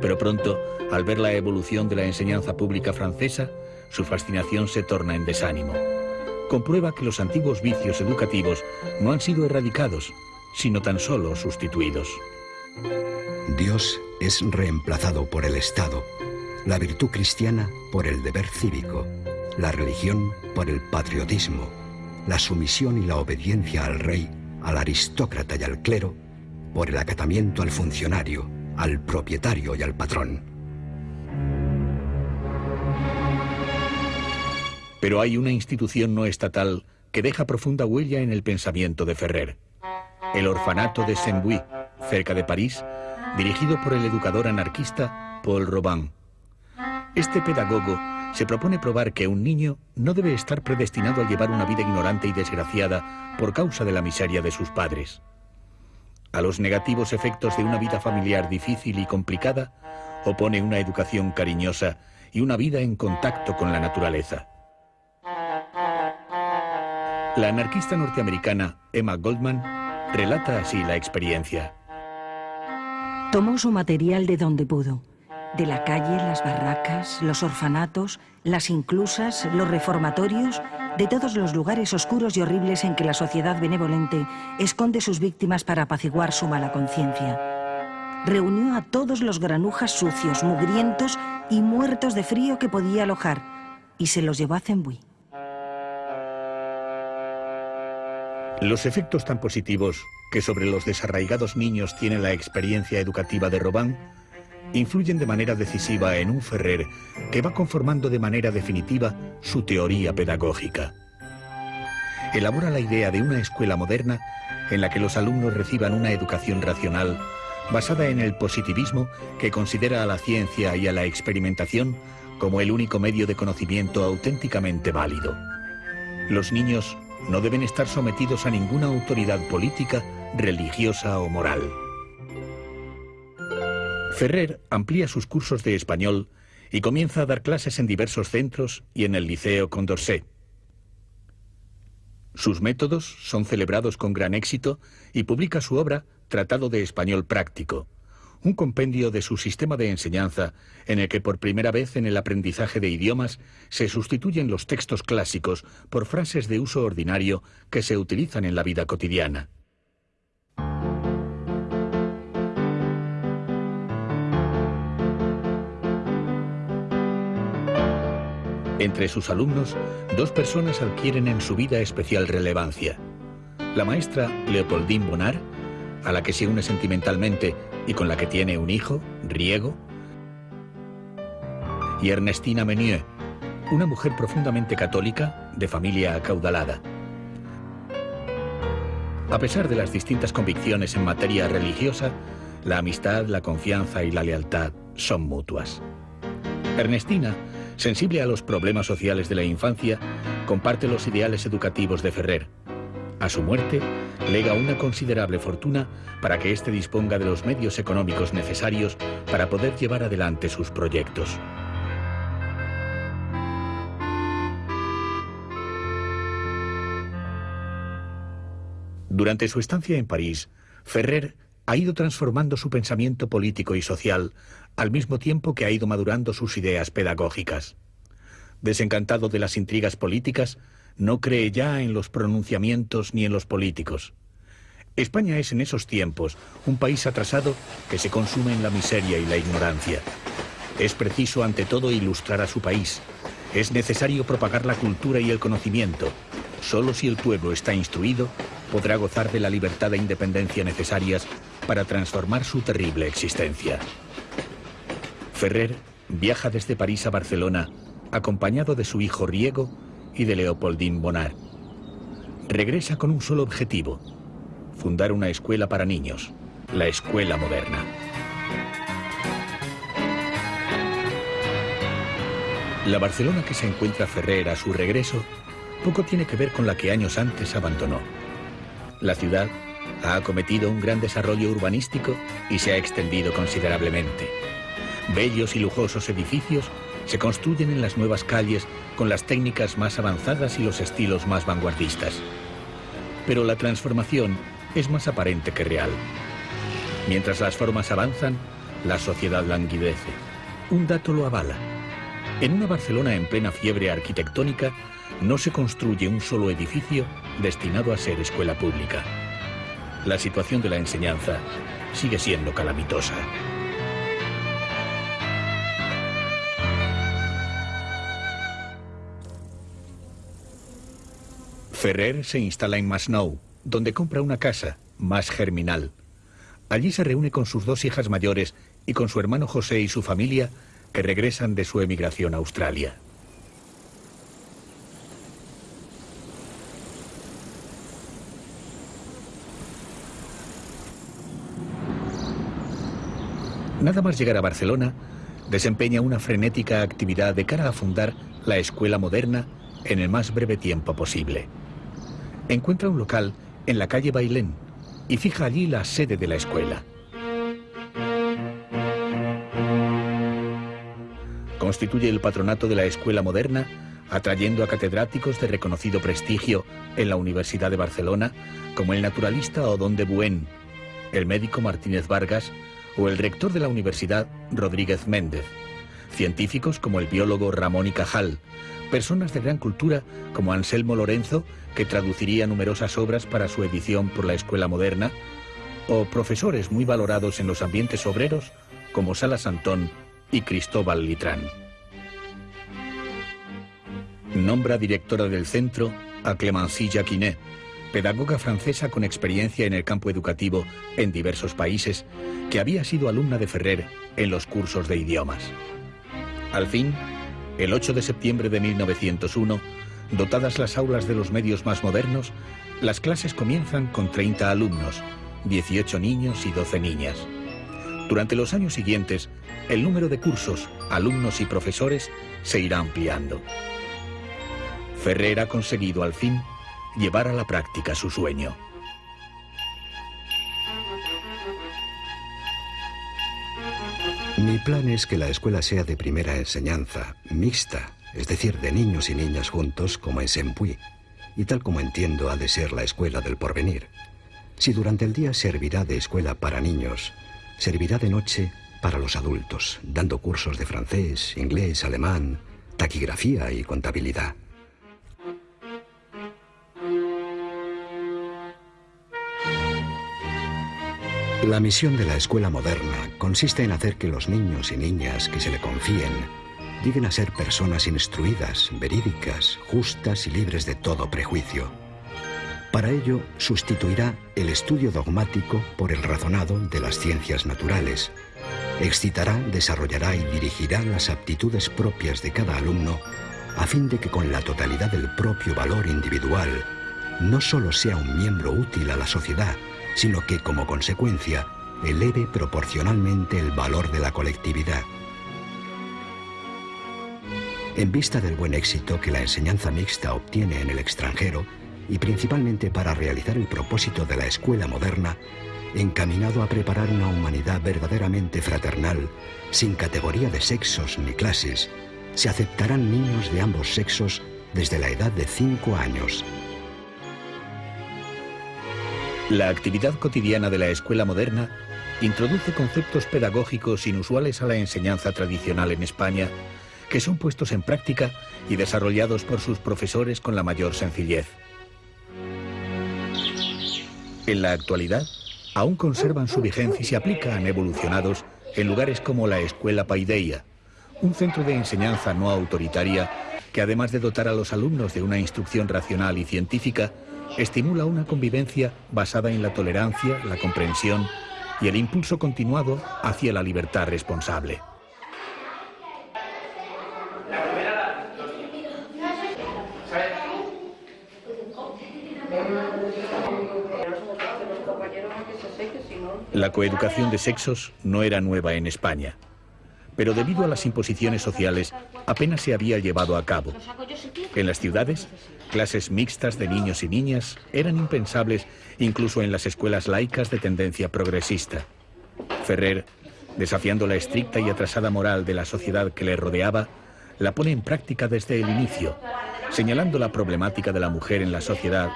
pero pronto, al ver la evolución de la enseñanza pública francesa, su fascinación se torna en desánimo. Comprueba que los antiguos vicios educativos no han sido erradicados, sino tan solo sustituidos. Dios es reemplazado por el Estado la virtud cristiana por el deber cívico, la religión por el patriotismo, la sumisión y la obediencia al rey, al aristócrata y al clero, por el acatamiento al funcionario, al propietario y al patrón. Pero hay una institución no estatal que deja profunda huella en el pensamiento de Ferrer. El orfanato de Saint-Bouy, cerca de París, dirigido por el educador anarquista Paul Robin. Este pedagogo se propone probar que un niño no debe estar predestinado a llevar una vida ignorante y desgraciada por causa de la miseria de sus padres. A los negativos efectos de una vida familiar difícil y complicada, opone una educación cariñosa y una vida en contacto con la naturaleza. La anarquista norteamericana Emma Goldman relata así la experiencia. Tomó su material de donde pudo de la calle, las barracas, los orfanatos, las inclusas, los reformatorios, de todos los lugares oscuros y horribles en que la sociedad benevolente esconde sus víctimas para apaciguar su mala conciencia. Reunió a todos los granujas sucios, mugrientos y muertos de frío que podía alojar y se los llevó a Zembui. Los efectos tan positivos que sobre los desarraigados niños tiene la experiencia educativa de Robán influyen de manera decisiva en un Ferrer que va conformando de manera definitiva su teoría pedagógica. Elabora la idea de una escuela moderna en la que los alumnos reciban una educación racional basada en el positivismo que considera a la ciencia y a la experimentación como el único medio de conocimiento auténticamente válido. Los niños no deben estar sometidos a ninguna autoridad política, religiosa o moral. Ferrer amplía sus cursos de español y comienza a dar clases en diversos centros y en el Liceo Condorcet. Sus métodos son celebrados con gran éxito y publica su obra Tratado de Español Práctico, un compendio de su sistema de enseñanza en el que por primera vez en el aprendizaje de idiomas se sustituyen los textos clásicos por frases de uso ordinario que se utilizan en la vida cotidiana. Entre sus alumnos, dos personas adquieren en su vida especial relevancia. La maestra Leopoldine Bonar, a la que se une sentimentalmente y con la que tiene un hijo, Riego, y Ernestina Menieu, una mujer profundamente católica, de familia acaudalada. A pesar de las distintas convicciones en materia religiosa, la amistad, la confianza y la lealtad son mutuas. Ernestina Sensible a los problemas sociales de la infancia, comparte los ideales educativos de Ferrer. A su muerte, lega una considerable fortuna para que éste disponga de los medios económicos necesarios para poder llevar adelante sus proyectos. Durante su estancia en París, Ferrer ha ido transformando su pensamiento político y social al mismo tiempo que ha ido madurando sus ideas pedagógicas. Desencantado de las intrigas políticas, no cree ya en los pronunciamientos ni en los políticos. España es en esos tiempos un país atrasado que se consume en la miseria y la ignorancia. Es preciso ante todo ilustrar a su país. Es necesario propagar la cultura y el conocimiento. Solo si el pueblo está instruido, podrá gozar de la libertad e independencia necesarias para transformar su terrible existencia. Ferrer viaja desde París a Barcelona acompañado de su hijo Riego y de Leopoldine Bonar. Regresa con un solo objetivo, fundar una escuela para niños, la escuela moderna. La Barcelona que se encuentra Ferrer a su regreso poco tiene que ver con la que años antes abandonó. La ciudad ha acometido un gran desarrollo urbanístico y se ha extendido considerablemente. Bellos y lujosos edificios se construyen en las nuevas calles con las técnicas más avanzadas y los estilos más vanguardistas. Pero la transformación es más aparente que real. Mientras las formas avanzan, la sociedad languidece. Un dato lo avala. En una Barcelona en plena fiebre arquitectónica, no se construye un solo edificio destinado a ser escuela pública. La situación de la enseñanza sigue siendo calamitosa. Ferrer se instala en Masnou, donde compra una casa, más germinal. Allí se reúne con sus dos hijas mayores y con su hermano José y su familia, que regresan de su emigración a Australia. Nada más llegar a Barcelona, desempeña una frenética actividad de cara a fundar la escuela moderna en el más breve tiempo posible encuentra un local en la calle Bailén y fija allí la sede de la escuela. Constituye el patronato de la escuela moderna, atrayendo a catedráticos de reconocido prestigio en la Universidad de Barcelona, como el naturalista Odón de Buen, el médico Martínez Vargas o el rector de la universidad Rodríguez Méndez, científicos como el biólogo Ramón y Cajal, personas de gran cultura como Anselmo Lorenzo, que traduciría numerosas obras para su edición por la Escuela Moderna, o profesores muy valorados en los ambientes obreros como Salas Antón y Cristóbal Litrán. Nombra directora del centro a Clemency Jacquinet, pedagoga francesa con experiencia en el campo educativo en diversos países, que había sido alumna de Ferrer en los cursos de idiomas. Al fin, el 8 de septiembre de 1901, dotadas las aulas de los medios más modernos, las clases comienzan con 30 alumnos, 18 niños y 12 niñas. Durante los años siguientes, el número de cursos, alumnos y profesores se irá ampliando. Ferrer ha conseguido al fin llevar a la práctica su sueño. Mi plan es que la escuela sea de primera enseñanza, mixta, es decir, de niños y niñas juntos como en Sempuy, y tal como entiendo ha de ser la escuela del porvenir. Si durante el día servirá de escuela para niños, servirá de noche para los adultos, dando cursos de francés, inglés, alemán, taquigrafía y contabilidad. La misión de la escuela moderna consiste en hacer que los niños y niñas que se le confíen lleguen a ser personas instruidas, verídicas, justas y libres de todo prejuicio. Para ello, sustituirá el estudio dogmático por el razonado de las ciencias naturales. Excitará, desarrollará y dirigirá las aptitudes propias de cada alumno a fin de que con la totalidad del propio valor individual no solo sea un miembro útil a la sociedad, sino que como consecuencia eleve proporcionalmente el valor de la colectividad. En vista del buen éxito que la enseñanza mixta obtiene en el extranjero, y principalmente para realizar el propósito de la escuela moderna, encaminado a preparar una humanidad verdaderamente fraternal, sin categoría de sexos ni clases, se aceptarán niños de ambos sexos desde la edad de 5 años, la actividad cotidiana de la escuela moderna introduce conceptos pedagógicos inusuales a la enseñanza tradicional en España, que son puestos en práctica y desarrollados por sus profesores con la mayor sencillez. En la actualidad, aún conservan su vigencia y se aplican evolucionados en lugares como la Escuela Paideia, un centro de enseñanza no autoritaria que además de dotar a los alumnos de una instrucción racional y científica, estimula una convivencia basada en la tolerancia, la comprensión y el impulso continuado hacia la libertad responsable. La coeducación de sexos no era nueva en España pero debido a las imposiciones sociales apenas se había llevado a cabo. En las ciudades, clases mixtas de niños y niñas eran impensables incluso en las escuelas laicas de tendencia progresista. Ferrer, desafiando la estricta y atrasada moral de la sociedad que le rodeaba, la pone en práctica desde el inicio, señalando la problemática de la mujer en la sociedad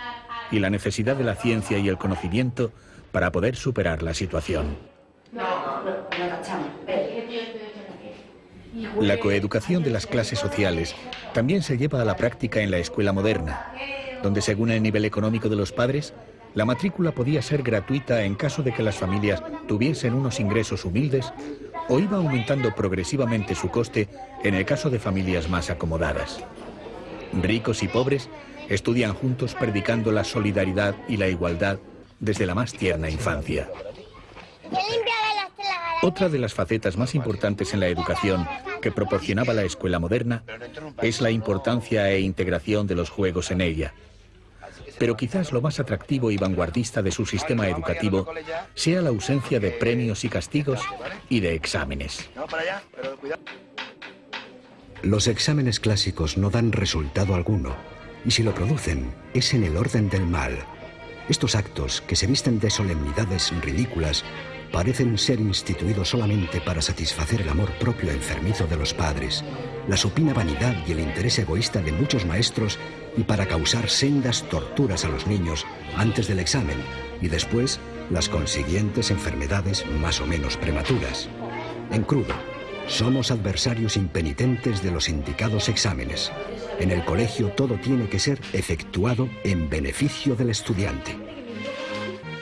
y la necesidad de la ciencia y el conocimiento para poder superar la situación. La coeducación de las clases sociales también se lleva a la práctica en la escuela moderna, donde según el nivel económico de los padres, la matrícula podía ser gratuita en caso de que las familias tuviesen unos ingresos humildes o iba aumentando progresivamente su coste en el caso de familias más acomodadas. Ricos y pobres estudian juntos predicando la solidaridad y la igualdad desde la más tierna infancia. Otra de las facetas más importantes en la educación que proporcionaba la escuela moderna es la importancia e integración de los juegos en ella. Pero quizás lo más atractivo y vanguardista de su sistema educativo sea la ausencia de premios y castigos y de exámenes. Los exámenes clásicos no dan resultado alguno, y si lo producen es en el orden del mal. Estos actos, que se visten de solemnidades ridículas, parecen ser instituidos solamente para satisfacer el amor propio enfermizo de los padres, la supina vanidad y el interés egoísta de muchos maestros y para causar sendas torturas a los niños antes del examen y después las consiguientes enfermedades más o menos prematuras. En crudo, somos adversarios impenitentes de los indicados exámenes. En el colegio todo tiene que ser efectuado en beneficio del estudiante.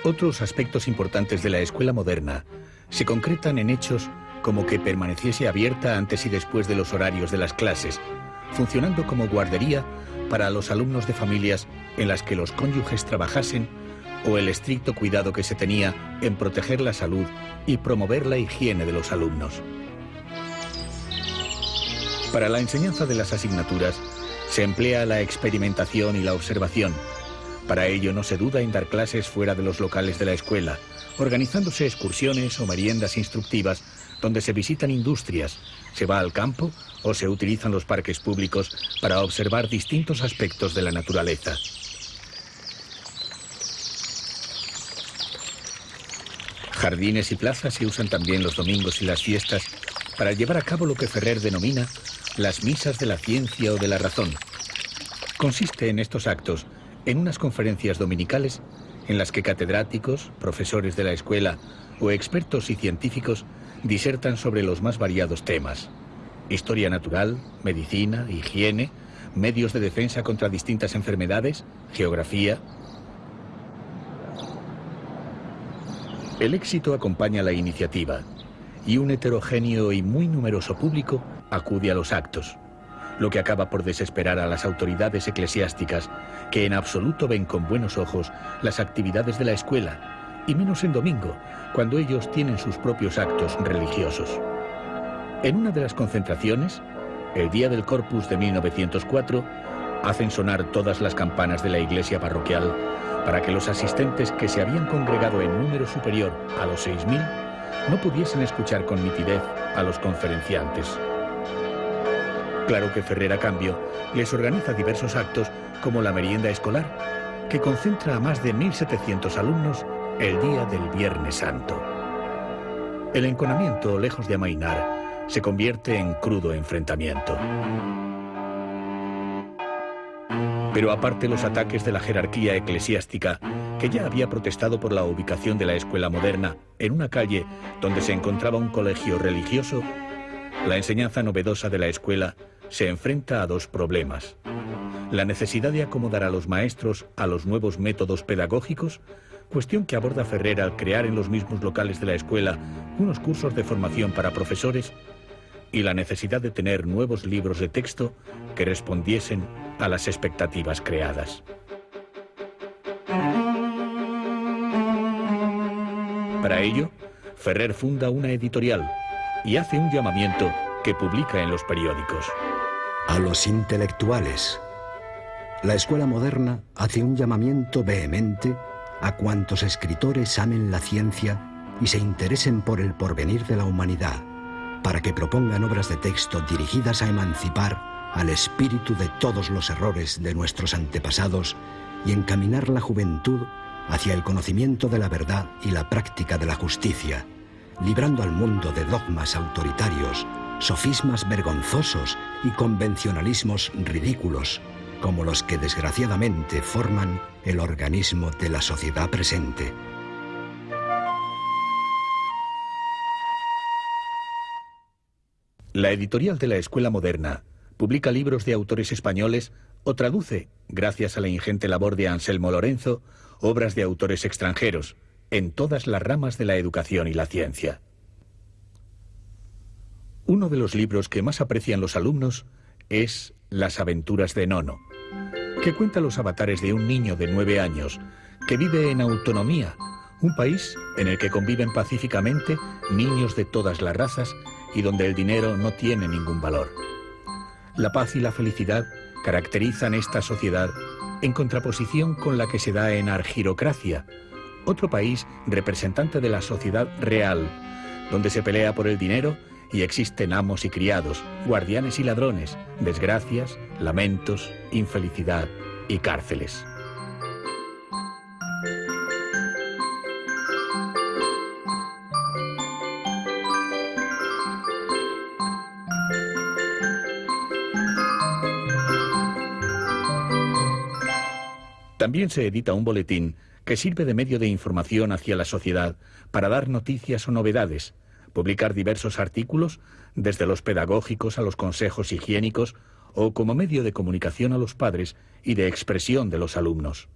Otros aspectos importantes de la escuela moderna se concretan en hechos como que permaneciese abierta antes y después de los horarios de las clases, funcionando como guardería para los alumnos de familias en las que los cónyuges trabajasen o el estricto cuidado que se tenía en proteger la salud y promover la higiene de los alumnos. Para la enseñanza de las asignaturas se emplea la experimentación y la observación, para ello no se duda en dar clases fuera de los locales de la escuela organizándose excursiones o meriendas instructivas donde se visitan industrias, se va al campo o se utilizan los parques públicos para observar distintos aspectos de la naturaleza. Jardines y plazas se usan también los domingos y las fiestas para llevar a cabo lo que Ferrer denomina las misas de la ciencia o de la razón. Consiste en estos actos en unas conferencias dominicales en las que catedráticos, profesores de la escuela o expertos y científicos disertan sobre los más variados temas. Historia natural, medicina, higiene, medios de defensa contra distintas enfermedades, geografía. El éxito acompaña la iniciativa y un heterogéneo y muy numeroso público acude a los actos, lo que acaba por desesperar a las autoridades eclesiásticas que en absoluto ven con buenos ojos las actividades de la escuela, y menos en domingo, cuando ellos tienen sus propios actos religiosos. En una de las concentraciones, el día del Corpus de 1904, hacen sonar todas las campanas de la iglesia parroquial para que los asistentes que se habían congregado en número superior a los 6.000 no pudiesen escuchar con nitidez a los conferenciantes. Claro que Ferrer, a cambio, les organiza diversos actos como la merienda escolar, que concentra a más de 1.700 alumnos el día del Viernes Santo. El enconamiento, lejos de amainar, se convierte en crudo enfrentamiento. Pero aparte los ataques de la jerarquía eclesiástica, que ya había protestado por la ubicación de la escuela moderna en una calle donde se encontraba un colegio religioso, la enseñanza novedosa de la escuela se enfrenta a dos problemas. La necesidad de acomodar a los maestros a los nuevos métodos pedagógicos, cuestión que aborda Ferrer al crear en los mismos locales de la escuela unos cursos de formación para profesores, y la necesidad de tener nuevos libros de texto que respondiesen a las expectativas creadas. Para ello, Ferrer funda una editorial y hace un llamamiento que publica en los periódicos. A los intelectuales. La escuela moderna hace un llamamiento vehemente a cuantos escritores amen la ciencia y se interesen por el porvenir de la humanidad, para que propongan obras de texto dirigidas a emancipar al espíritu de todos los errores de nuestros antepasados y encaminar la juventud hacia el conocimiento de la verdad y la práctica de la justicia, librando al mundo de dogmas autoritarios, sofismas vergonzosos y convencionalismos ridículos, como los que desgraciadamente forman el organismo de la sociedad presente. La editorial de la Escuela Moderna publica libros de autores españoles o traduce, gracias a la ingente labor de Anselmo Lorenzo, obras de autores extranjeros, en todas las ramas de la educación y la ciencia. Uno de los libros que más aprecian los alumnos es Las aventuras de Nono, que cuenta los avatares de un niño de nueve años que vive en autonomía, un país en el que conviven pacíficamente niños de todas las razas y donde el dinero no tiene ningún valor. La paz y la felicidad caracterizan esta sociedad en contraposición con la que se da en Argirocracia, otro país representante de la sociedad real, donde se pelea por el dinero y existen amos y criados, guardianes y ladrones, desgracias, lamentos, infelicidad y cárceles. También se edita un boletín que sirve de medio de información hacia la sociedad para dar noticias o novedades, publicar diversos artículos, desde los pedagógicos a los consejos higiénicos o como medio de comunicación a los padres y de expresión de los alumnos.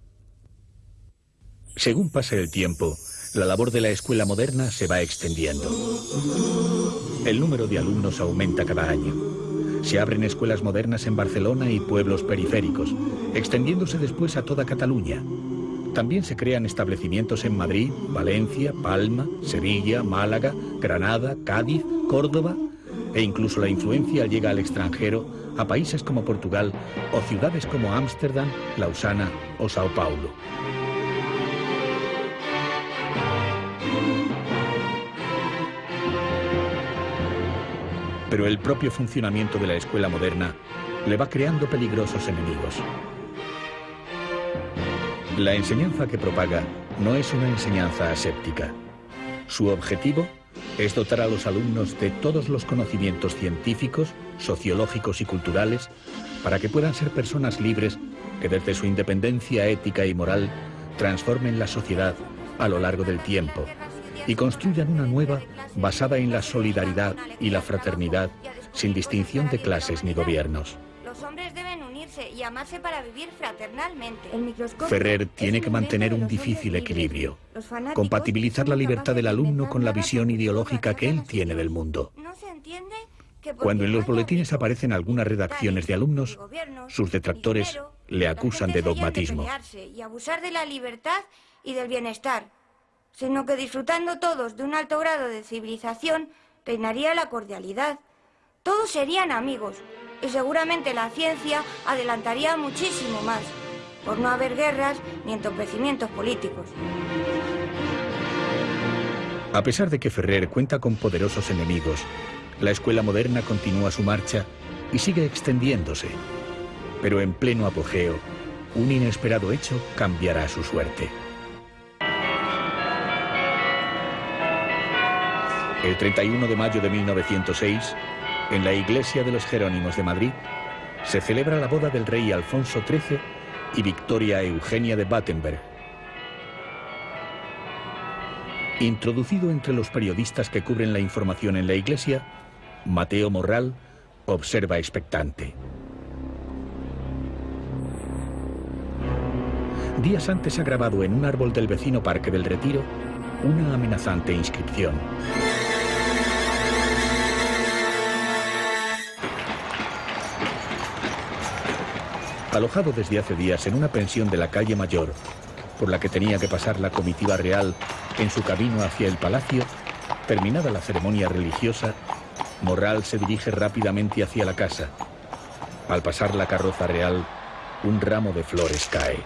Según pasa el tiempo, la labor de la escuela moderna se va extendiendo. El número de alumnos aumenta cada año. Se abren escuelas modernas en Barcelona y pueblos periféricos, extendiéndose después a toda Cataluña. También se crean establecimientos en Madrid, Valencia, Palma, Sevilla, Málaga, Granada, Cádiz, Córdoba e incluso la influencia llega al extranjero a países como Portugal o ciudades como Ámsterdam, Lausana o Sao Paulo. Pero el propio funcionamiento de la escuela moderna le va creando peligrosos enemigos. La enseñanza que propaga no es una enseñanza aséptica. Su objetivo es dotar a los alumnos de todos los conocimientos científicos, sociológicos y culturales para que puedan ser personas libres que desde su independencia ética y moral transformen la sociedad a lo largo del tiempo y construyan una nueva basada en la solidaridad y la fraternidad sin distinción de clases ni gobiernos. Y amarse para vivir fraternalmente. Ferrer tiene que mantener un difícil equilibrio, compatibilizar la libertad del alumno con la visión ideológica que él tiene del mundo. Cuando en los boletines aparecen algunas redacciones de alumnos, sus detractores le acusan de dogmatismo. Y abusar de la libertad y del bienestar, sino que disfrutando todos de un alto grado de civilización, reinaría la cordialidad. Todos serían amigos, y seguramente la ciencia adelantaría muchísimo más, por no haber guerras ni entorpecimientos políticos. A pesar de que Ferrer cuenta con poderosos enemigos, la escuela moderna continúa su marcha y sigue extendiéndose. Pero en pleno apogeo, un inesperado hecho cambiará su suerte. El 31 de mayo de 1906, en la iglesia de los Jerónimos de Madrid, se celebra la boda del rey Alfonso XIII y Victoria Eugenia de Battenberg. Introducido entre los periodistas que cubren la información en la iglesia, Mateo Morral observa expectante. Días antes ha grabado en un árbol del vecino Parque del Retiro una amenazante inscripción. Alojado desde hace días en una pensión de la calle Mayor, por la que tenía que pasar la comitiva real en su camino hacia el palacio, terminada la ceremonia religiosa, Morral se dirige rápidamente hacia la casa. Al pasar la carroza real, un ramo de flores cae.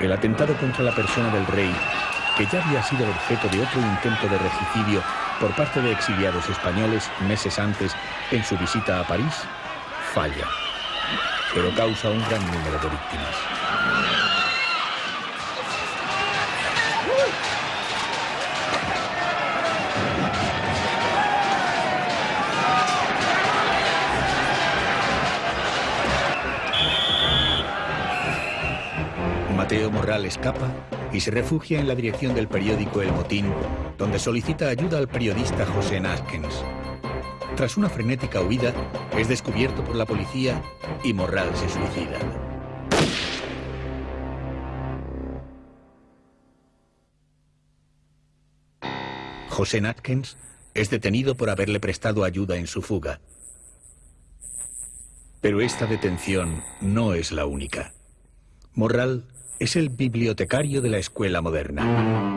El atentado contra la persona del rey, que ya había sido objeto de otro intento de regicidio por parte de exiliados españoles meses antes en su visita a París, falla, pero causa un gran número de víctimas. Mateo Morral escapa y se refugia en la dirección del periódico El Motín, donde solicita ayuda al periodista José Naskens. Tras una frenética huida, es descubierto por la policía y Morral se suicida. José Natkins es detenido por haberle prestado ayuda en su fuga. Pero esta detención no es la única. Morral es el bibliotecario de la escuela moderna.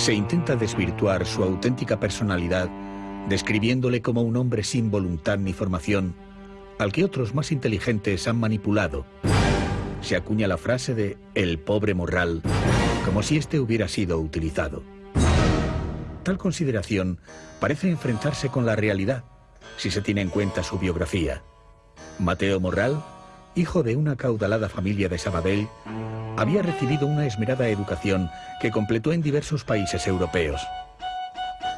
se intenta desvirtuar su auténtica personalidad describiéndole como un hombre sin voluntad ni formación, al que otros más inteligentes han manipulado. Se acuña la frase de el pobre morral, como si éste hubiera sido utilizado. Tal consideración parece enfrentarse con la realidad, si se tiene en cuenta su biografía. Mateo Morral, hijo de una caudalada familia de Sabadell, había recibido una esmerada educación que completó en diversos países europeos.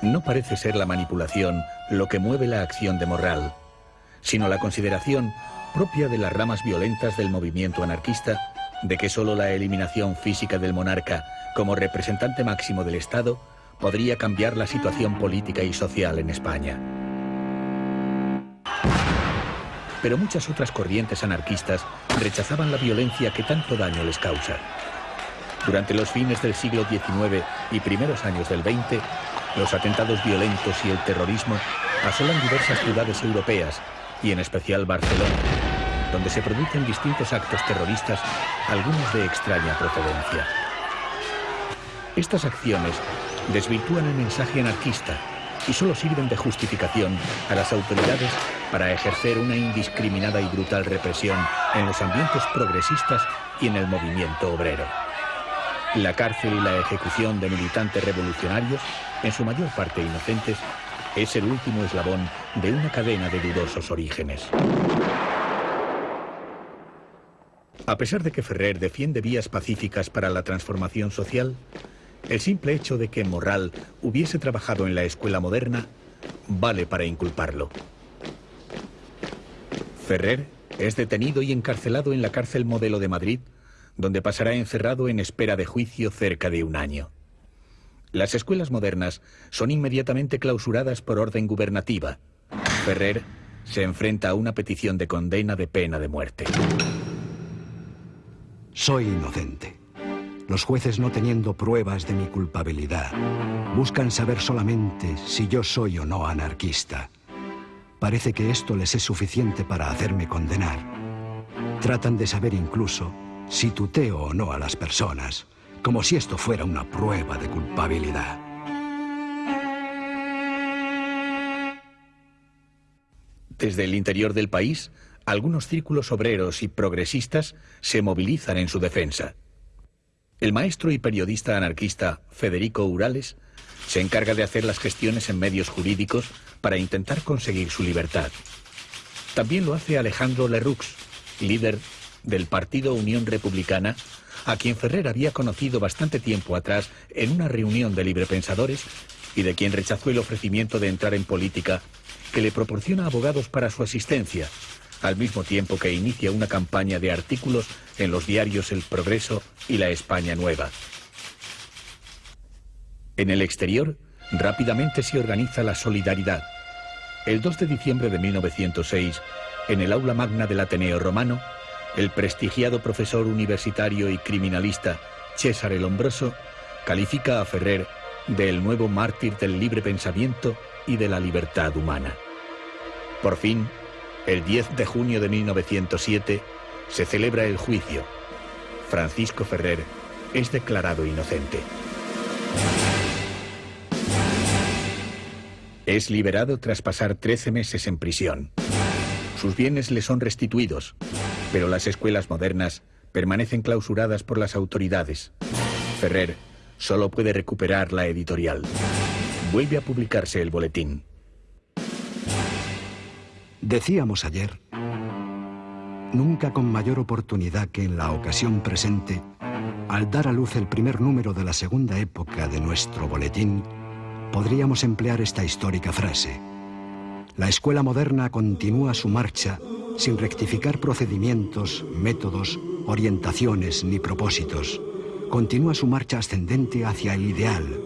No parece ser la manipulación lo que mueve la acción de Morral, sino la consideración propia de las ramas violentas del movimiento anarquista de que solo la eliminación física del monarca como representante máximo del Estado podría cambiar la situación política y social en España. Pero muchas otras corrientes anarquistas rechazaban la violencia que tanto daño les causa. Durante los fines del siglo XIX y primeros años del XX, los atentados violentos y el terrorismo asolan diversas ciudades europeas y en especial Barcelona, donde se producen distintos actos terroristas, algunos de extraña procedencia. Estas acciones desvirtúan el mensaje anarquista y solo sirven de justificación a las autoridades para ejercer una indiscriminada y brutal represión en los ambientes progresistas y en el movimiento obrero. La cárcel y la ejecución de militantes revolucionarios, en su mayor parte inocentes, es el último eslabón de una cadena de dudosos orígenes. A pesar de que Ferrer defiende vías pacíficas para la transformación social, el simple hecho de que Morral hubiese trabajado en la escuela moderna vale para inculparlo. Ferrer es detenido y encarcelado en la cárcel modelo de Madrid, donde pasará encerrado en espera de juicio cerca de un año. Las escuelas modernas son inmediatamente clausuradas por orden gubernativa. Ferrer se enfrenta a una petición de condena de pena de muerte. Soy inocente. Los jueces no teniendo pruebas de mi culpabilidad, buscan saber solamente si yo soy o no anarquista. Parece que esto les es suficiente para hacerme condenar. Tratan de saber incluso si tuteo o no a las personas, como si esto fuera una prueba de culpabilidad. Desde el interior del país, algunos círculos obreros y progresistas se movilizan en su defensa. El maestro y periodista anarquista Federico Urales se encarga de hacer las gestiones en medios jurídicos para intentar conseguir su libertad. También lo hace Alejandro Lerroux, líder del Partido Unión Republicana, a quien Ferrer había conocido bastante tiempo atrás en una reunión de librepensadores y de quien rechazó el ofrecimiento de entrar en política que le proporciona abogados para su asistencia, al mismo tiempo que inicia una campaña de artículos en los diarios El Progreso y La España Nueva. En el exterior, rápidamente se organiza la solidaridad. El 2 de diciembre de 1906, en el aula magna del Ateneo Romano, el prestigiado profesor universitario y criminalista César el Hombroso califica a Ferrer de el nuevo mártir del libre pensamiento y de la libertad humana. Por fin, el 10 de junio de 1907 se celebra el juicio. Francisco Ferrer es declarado inocente. Es liberado tras pasar 13 meses en prisión. Sus bienes le son restituidos, pero las escuelas modernas permanecen clausuradas por las autoridades. Ferrer solo puede recuperar la editorial. Vuelve a publicarse el boletín. Decíamos ayer, nunca con mayor oportunidad que en la ocasión presente, al dar a luz el primer número de la segunda época de nuestro boletín, podríamos emplear esta histórica frase. La escuela moderna continúa su marcha sin rectificar procedimientos, métodos, orientaciones ni propósitos. Continúa su marcha ascendente hacia el ideal,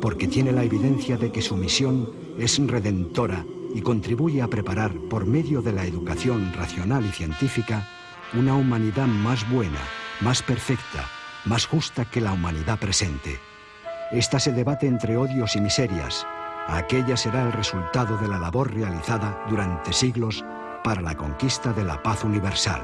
porque tiene la evidencia de que su misión es redentora y contribuye a preparar, por medio de la educación racional y científica, una humanidad más buena, más perfecta, más justa que la humanidad presente. Esta se debate entre odios y miserias. Aquella será el resultado de la labor realizada durante siglos para la conquista de la paz universal.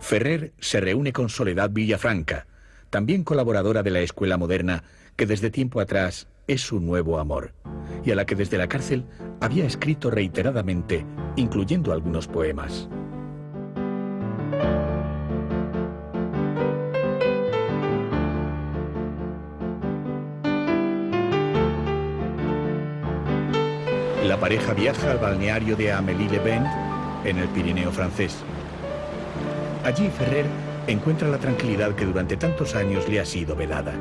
Ferrer se reúne con Soledad Villafranca, también colaboradora de la Escuela Moderna, que desde tiempo atrás es su nuevo amor, y a la que desde la cárcel había escrito reiteradamente, incluyendo algunos poemas. La pareja viaja al balneario de Amélie-le-Bain, en el Pirineo francés. Allí Ferrer encuentra la tranquilidad que durante tantos años le ha sido vedada.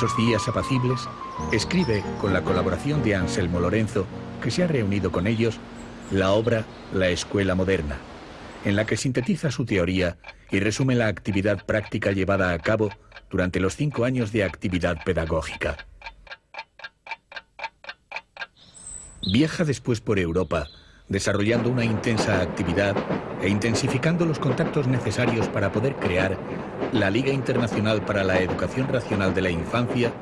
Esos días apacibles, escribe, con la colaboración de Anselmo Lorenzo, que se ha reunido con ellos, la obra La Escuela Moderna, en la que sintetiza su teoría y resume la actividad práctica llevada a cabo durante los cinco años de actividad pedagógica. Viaja después por Europa, desarrollando una intensa actividad e intensificando los contactos necesarios para poder crear la Liga Internacional para la Educación Racional de la Infancia,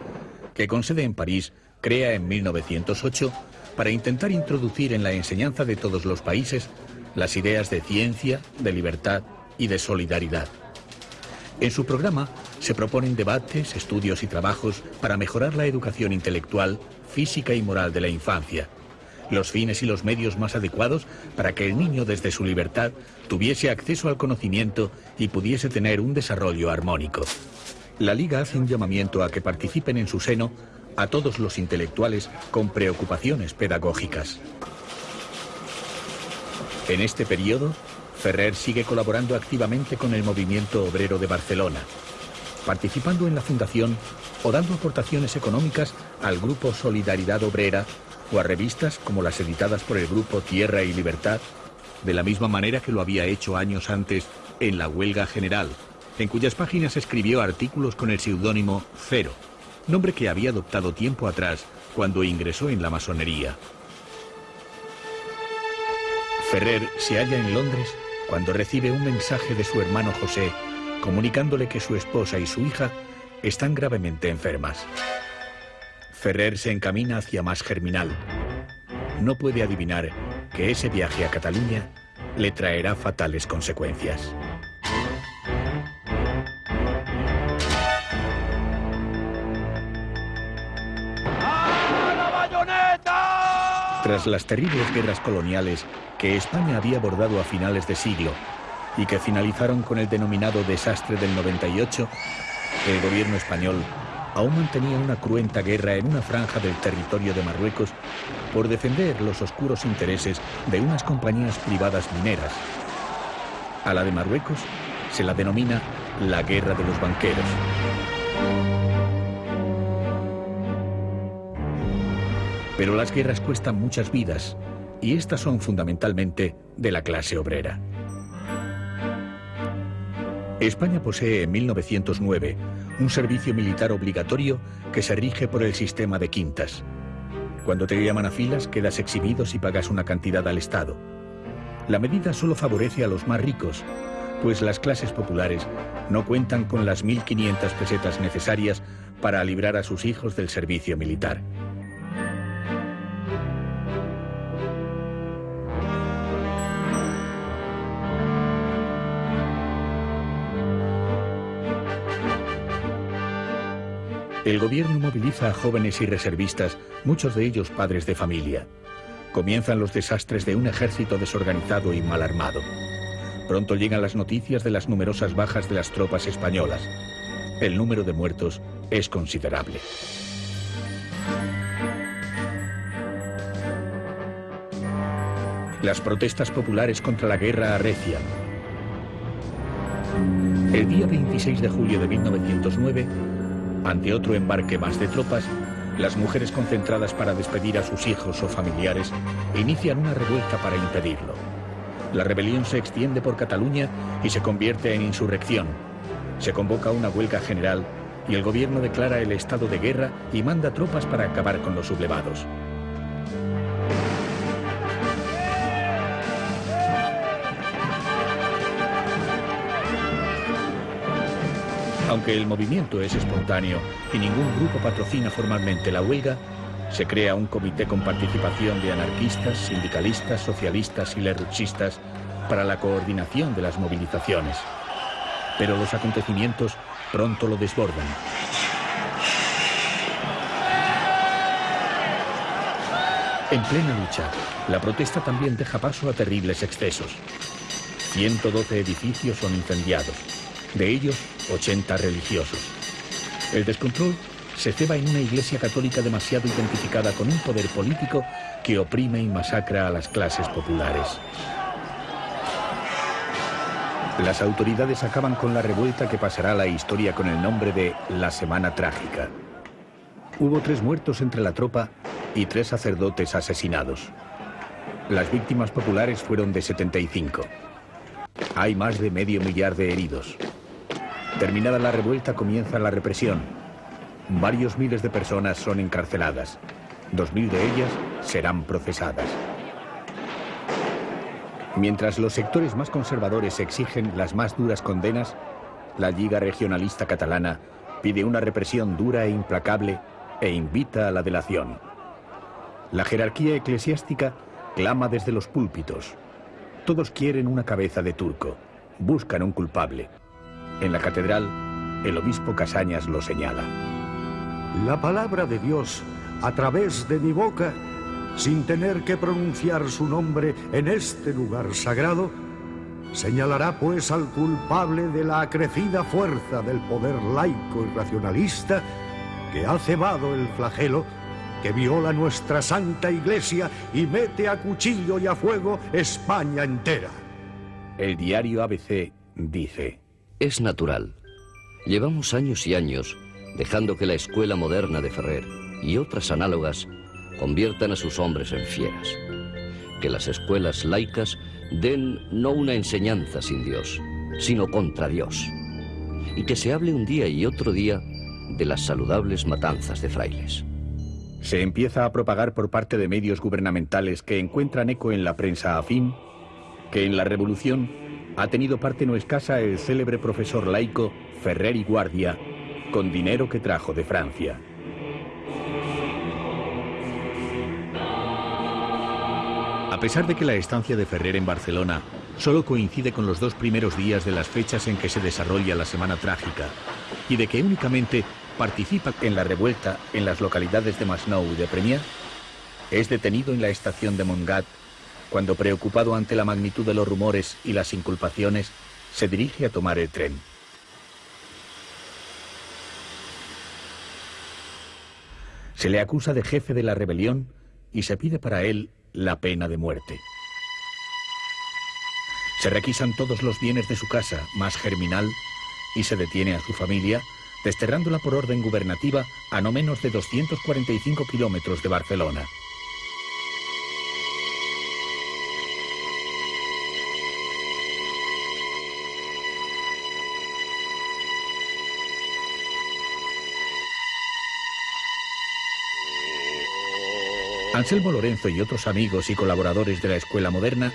que con sede en París crea en 1908 para intentar introducir en la enseñanza de todos los países las ideas de ciencia, de libertad y de solidaridad. En su programa se proponen debates, estudios y trabajos para mejorar la educación intelectual, física y moral de la infancia, los fines y los medios más adecuados para que el niño desde su libertad tuviese acceso al conocimiento y pudiese tener un desarrollo armónico. La Liga hace un llamamiento a que participen en su seno a todos los intelectuales con preocupaciones pedagógicas. En este periodo, Ferrer sigue colaborando activamente con el movimiento obrero de Barcelona, participando en la fundación o dando aportaciones económicas al grupo Solidaridad Obrera o a revistas como las editadas por el grupo Tierra y Libertad, de la misma manera que lo había hecho años antes en la Huelga General, en cuyas páginas escribió artículos con el seudónimo Cero, nombre que había adoptado tiempo atrás cuando ingresó en la masonería. Ferrer se halla en Londres cuando recibe un mensaje de su hermano José comunicándole que su esposa y su hija están gravemente enfermas. Ferrer se encamina hacia más Germinal. No puede adivinar que ese viaje a Cataluña le traerá fatales consecuencias. Tras las terribles guerras coloniales que España había abordado a finales de siglo y que finalizaron con el denominado desastre del 98, el gobierno español aún mantenía una cruenta guerra en una franja del territorio de Marruecos por defender los oscuros intereses de unas compañías privadas mineras. A la de Marruecos se la denomina la guerra de los banqueros. Pero las guerras cuestan muchas vidas y estas son fundamentalmente de la clase obrera. España posee en 1909 un servicio militar obligatorio que se rige por el sistema de quintas. Cuando te llaman a filas, quedas exhibido si pagas una cantidad al Estado. La medida solo favorece a los más ricos, pues las clases populares no cuentan con las 1.500 pesetas necesarias para librar a sus hijos del servicio militar. El gobierno moviliza a jóvenes y reservistas, muchos de ellos padres de familia. Comienzan los desastres de un ejército desorganizado y mal armado. Pronto llegan las noticias de las numerosas bajas de las tropas españolas. El número de muertos es considerable. Las protestas populares contra la guerra arrecian. El día 26 de julio de 1909, ante otro embarque más de tropas, las mujeres concentradas para despedir a sus hijos o familiares inician una revuelta para impedirlo. La rebelión se extiende por Cataluña y se convierte en insurrección. Se convoca una huelga general y el gobierno declara el estado de guerra y manda tropas para acabar con los sublevados. Aunque el movimiento es espontáneo y ningún grupo patrocina formalmente la huelga, se crea un comité con participación de anarquistas, sindicalistas, socialistas y lerruchistas para la coordinación de las movilizaciones. Pero los acontecimientos pronto lo desbordan. En plena lucha, la protesta también deja paso a terribles excesos. 112 edificios son incendiados. De ellos, 80 religiosos. El descontrol se ceba en una iglesia católica demasiado identificada con un poder político que oprime y masacra a las clases populares. Las autoridades acaban con la revuelta que pasará a la historia con el nombre de la Semana Trágica. Hubo tres muertos entre la tropa y tres sacerdotes asesinados. Las víctimas populares fueron de 75. Hay más de medio millar de heridos. Terminada la revuelta comienza la represión. Varios miles de personas son encarceladas. Dos mil de ellas serán procesadas. Mientras los sectores más conservadores exigen las más duras condenas, la Liga Regionalista Catalana pide una represión dura e implacable e invita a la delación. La jerarquía eclesiástica clama desde los púlpitos. Todos quieren una cabeza de turco, buscan un culpable. En la catedral, el obispo Casañas lo señala. La palabra de Dios, a través de mi boca, sin tener que pronunciar su nombre en este lugar sagrado, señalará pues al culpable de la acrecida fuerza del poder laico y racionalista que ha cebado el flagelo que viola nuestra santa iglesia y mete a cuchillo y a fuego España entera. El diario ABC dice... Es natural. Llevamos años y años dejando que la escuela moderna de Ferrer y otras análogas conviertan a sus hombres en fieras. Que las escuelas laicas den no una enseñanza sin Dios, sino contra Dios. Y que se hable un día y otro día de las saludables matanzas de frailes. Se empieza a propagar por parte de medios gubernamentales que encuentran eco en la prensa afín que en la revolución ha tenido parte no escasa el célebre profesor laico Ferrer y Guardia, con dinero que trajo de Francia. A pesar de que la estancia de Ferrer en Barcelona solo coincide con los dos primeros días de las fechas en que se desarrolla la Semana Trágica, y de que únicamente participa en la revuelta en las localidades de Masnou y de Premià, es detenido en la estación de Montgat cuando, preocupado ante la magnitud de los rumores y las inculpaciones, se dirige a tomar el tren. Se le acusa de jefe de la rebelión y se pide para él la pena de muerte. Se requisan todos los bienes de su casa, más germinal, y se detiene a su familia, desterrándola por orden gubernativa a no menos de 245 kilómetros de Barcelona. Anselmo Lorenzo y otros amigos y colaboradores de la escuela moderna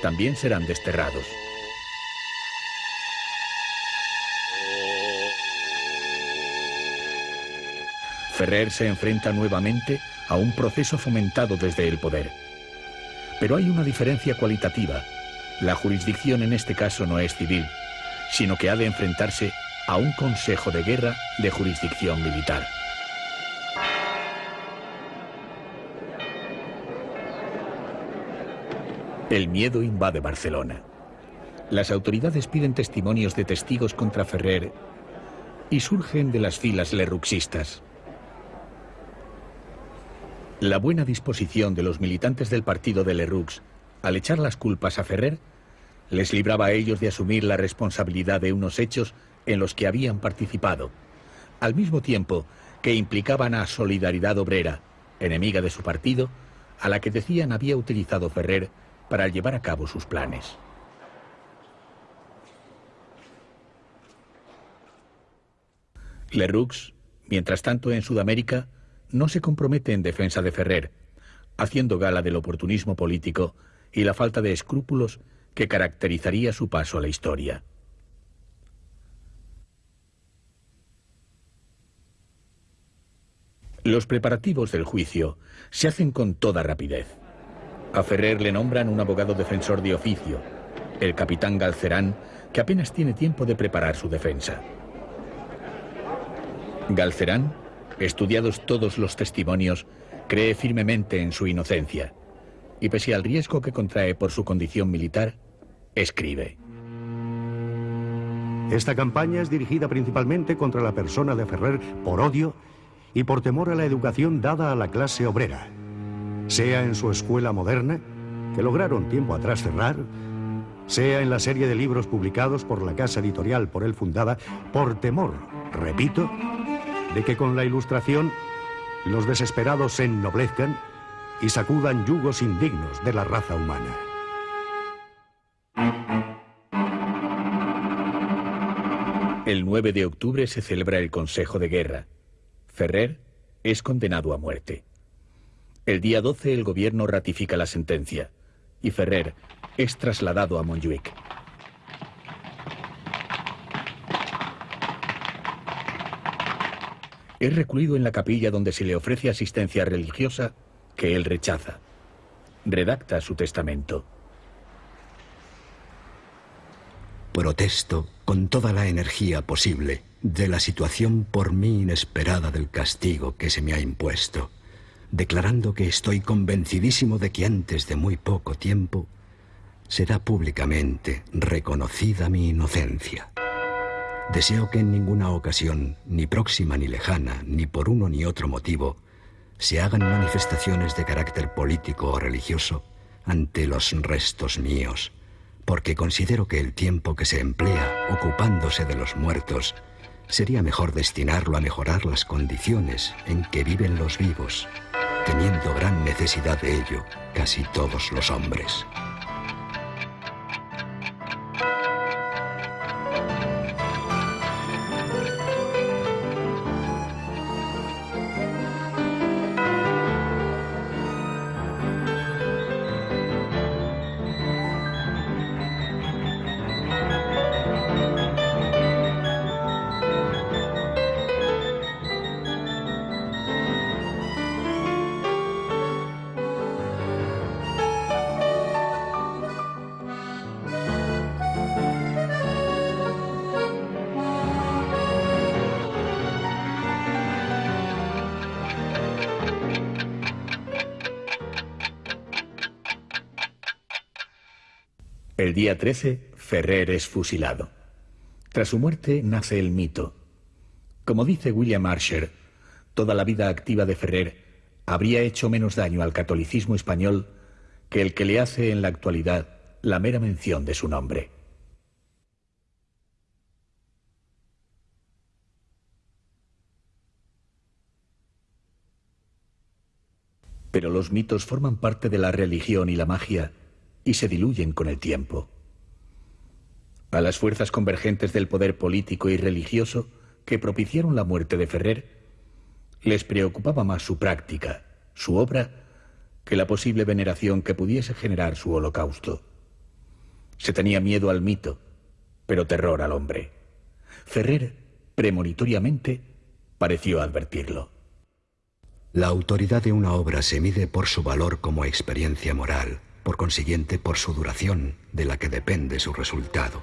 también serán desterrados. Ferrer se enfrenta nuevamente a un proceso fomentado desde el poder. Pero hay una diferencia cualitativa. La jurisdicción en este caso no es civil, sino que ha de enfrentarse a un consejo de guerra de jurisdicción militar. El miedo invade Barcelona. Las autoridades piden testimonios de testigos contra Ferrer y surgen de las filas lerruxistas. La buena disposición de los militantes del partido de Lerux al echar las culpas a Ferrer les libraba a ellos de asumir la responsabilidad de unos hechos en los que habían participado, al mismo tiempo que implicaban a Solidaridad Obrera, enemiga de su partido, a la que decían había utilizado Ferrer para llevar a cabo sus planes. Lerux, mientras tanto en Sudamérica, no se compromete en defensa de Ferrer, haciendo gala del oportunismo político y la falta de escrúpulos que caracterizaría su paso a la historia. Los preparativos del juicio se hacen con toda rapidez. A Ferrer le nombran un abogado defensor de oficio, el capitán Galcerán, que apenas tiene tiempo de preparar su defensa. Galcerán, estudiados todos los testimonios, cree firmemente en su inocencia y pese al riesgo que contrae por su condición militar, escribe. Esta campaña es dirigida principalmente contra la persona de Ferrer por odio y por temor a la educación dada a la clase obrera sea en su escuela moderna, que lograron tiempo atrás cerrar, sea en la serie de libros publicados por la casa editorial por él fundada, por temor, repito, de que con la ilustración los desesperados se ennoblezcan y sacudan yugos indignos de la raza humana. El 9 de octubre se celebra el Consejo de Guerra. Ferrer es condenado a muerte. El día 12 el gobierno ratifica la sentencia y Ferrer es trasladado a Montjuic. Es recluido en la capilla donde se le ofrece asistencia religiosa que él rechaza. Redacta su testamento. Protesto con toda la energía posible de la situación por mí inesperada del castigo que se me ha impuesto, declarando que estoy convencidísimo de que antes de muy poco tiempo será públicamente reconocida mi inocencia. Deseo que en ninguna ocasión, ni próxima ni lejana, ni por uno ni otro motivo, se hagan manifestaciones de carácter político o religioso ante los restos míos, porque considero que el tiempo que se emplea ocupándose de los muertos sería mejor destinarlo a mejorar las condiciones en que viven los vivos, teniendo gran necesidad de ello casi todos los hombres. Día 13, Ferrer es fusilado. Tras su muerte nace el mito. Como dice William Archer, toda la vida activa de Ferrer habría hecho menos daño al catolicismo español que el que le hace en la actualidad la mera mención de su nombre. Pero los mitos forman parte de la religión y la magia y se diluyen con el tiempo. A las fuerzas convergentes del poder político y religioso que propiciaron la muerte de Ferrer, les preocupaba más su práctica, su obra, que la posible veneración que pudiese generar su holocausto. Se tenía miedo al mito, pero terror al hombre. Ferrer, premonitoriamente, pareció advertirlo. La autoridad de una obra se mide por su valor como experiencia moral por consiguiente por su duración, de la que depende su resultado.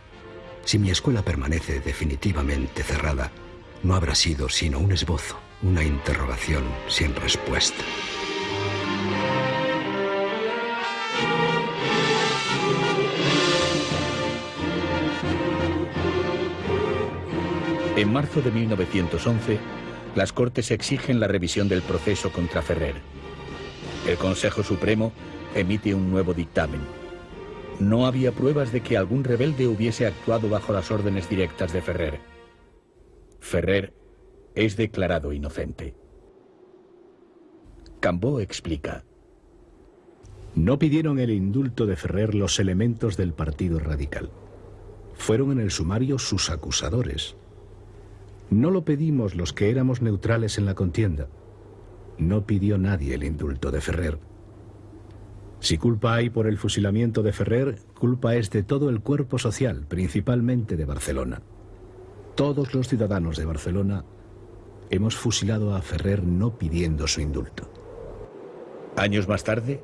Si mi escuela permanece definitivamente cerrada, no habrá sido sino un esbozo, una interrogación sin respuesta. En marzo de 1911, las Cortes exigen la revisión del proceso contra Ferrer. El Consejo Supremo emite un nuevo dictamen. No había pruebas de que algún rebelde hubiese actuado bajo las órdenes directas de Ferrer. Ferrer es declarado inocente. Cambó explica. No pidieron el indulto de Ferrer los elementos del Partido Radical. Fueron en el sumario sus acusadores. No lo pedimos los que éramos neutrales en la contienda. No pidió nadie el indulto de Ferrer. Si culpa hay por el fusilamiento de Ferrer, culpa es de todo el cuerpo social, principalmente de Barcelona. Todos los ciudadanos de Barcelona hemos fusilado a Ferrer no pidiendo su indulto. Años más tarde,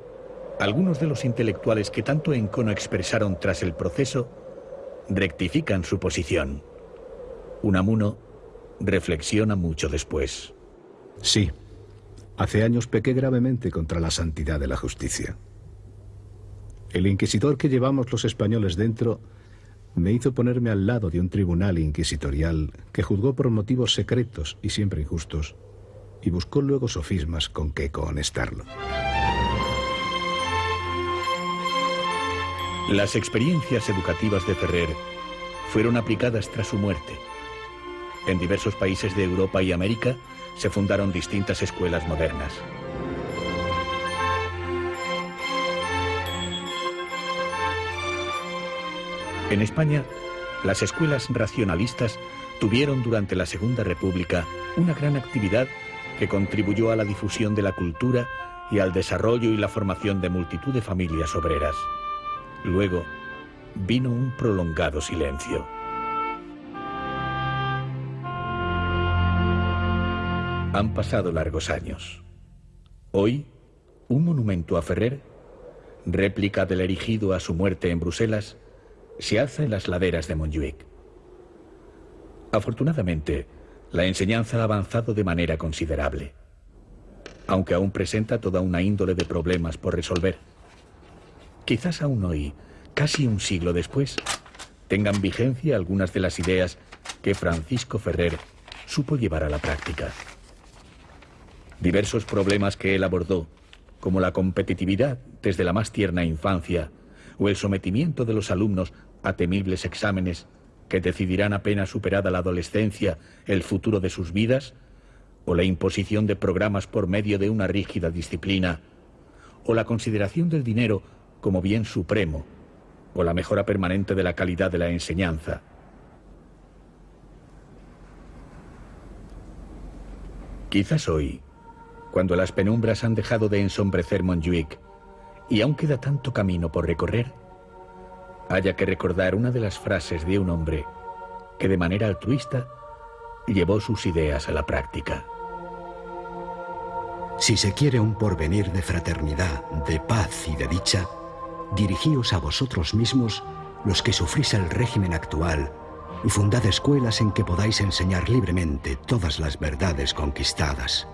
algunos de los intelectuales que tanto encono expresaron tras el proceso rectifican su posición. Unamuno reflexiona mucho después. Sí, hace años pequé gravemente contra la santidad de la justicia. El inquisidor que llevamos los españoles dentro me hizo ponerme al lado de un tribunal inquisitorial que juzgó por motivos secretos y siempre injustos y buscó luego sofismas con que cohonestarlo. Las experiencias educativas de Ferrer fueron aplicadas tras su muerte. En diversos países de Europa y América se fundaron distintas escuelas modernas. En España, las escuelas racionalistas tuvieron durante la Segunda República una gran actividad que contribuyó a la difusión de la cultura y al desarrollo y la formación de multitud de familias obreras. Luego vino un prolongado silencio. Han pasado largos años. Hoy, un monumento a Ferrer, réplica del erigido a su muerte en Bruselas, se alza en las laderas de Montjuic. Afortunadamente, la enseñanza ha avanzado de manera considerable, aunque aún presenta toda una índole de problemas por resolver. Quizás aún hoy, casi un siglo después, tengan vigencia algunas de las ideas que Francisco Ferrer supo llevar a la práctica. Diversos problemas que él abordó, como la competitividad desde la más tierna infancia o el sometimiento de los alumnos a temibles exámenes que decidirán apenas superada la adolescencia el futuro de sus vidas, o la imposición de programas por medio de una rígida disciplina, o la consideración del dinero como bien supremo, o la mejora permanente de la calidad de la enseñanza. Quizás hoy, cuando las penumbras han dejado de ensombrecer Montjuic y aún queda tanto camino por recorrer, haya que recordar una de las frases de un hombre que de manera altruista llevó sus ideas a la práctica. Si se quiere un porvenir de fraternidad, de paz y de dicha, dirigíos a vosotros mismos, los que sufrís el régimen actual, y fundad escuelas en que podáis enseñar libremente todas las verdades conquistadas.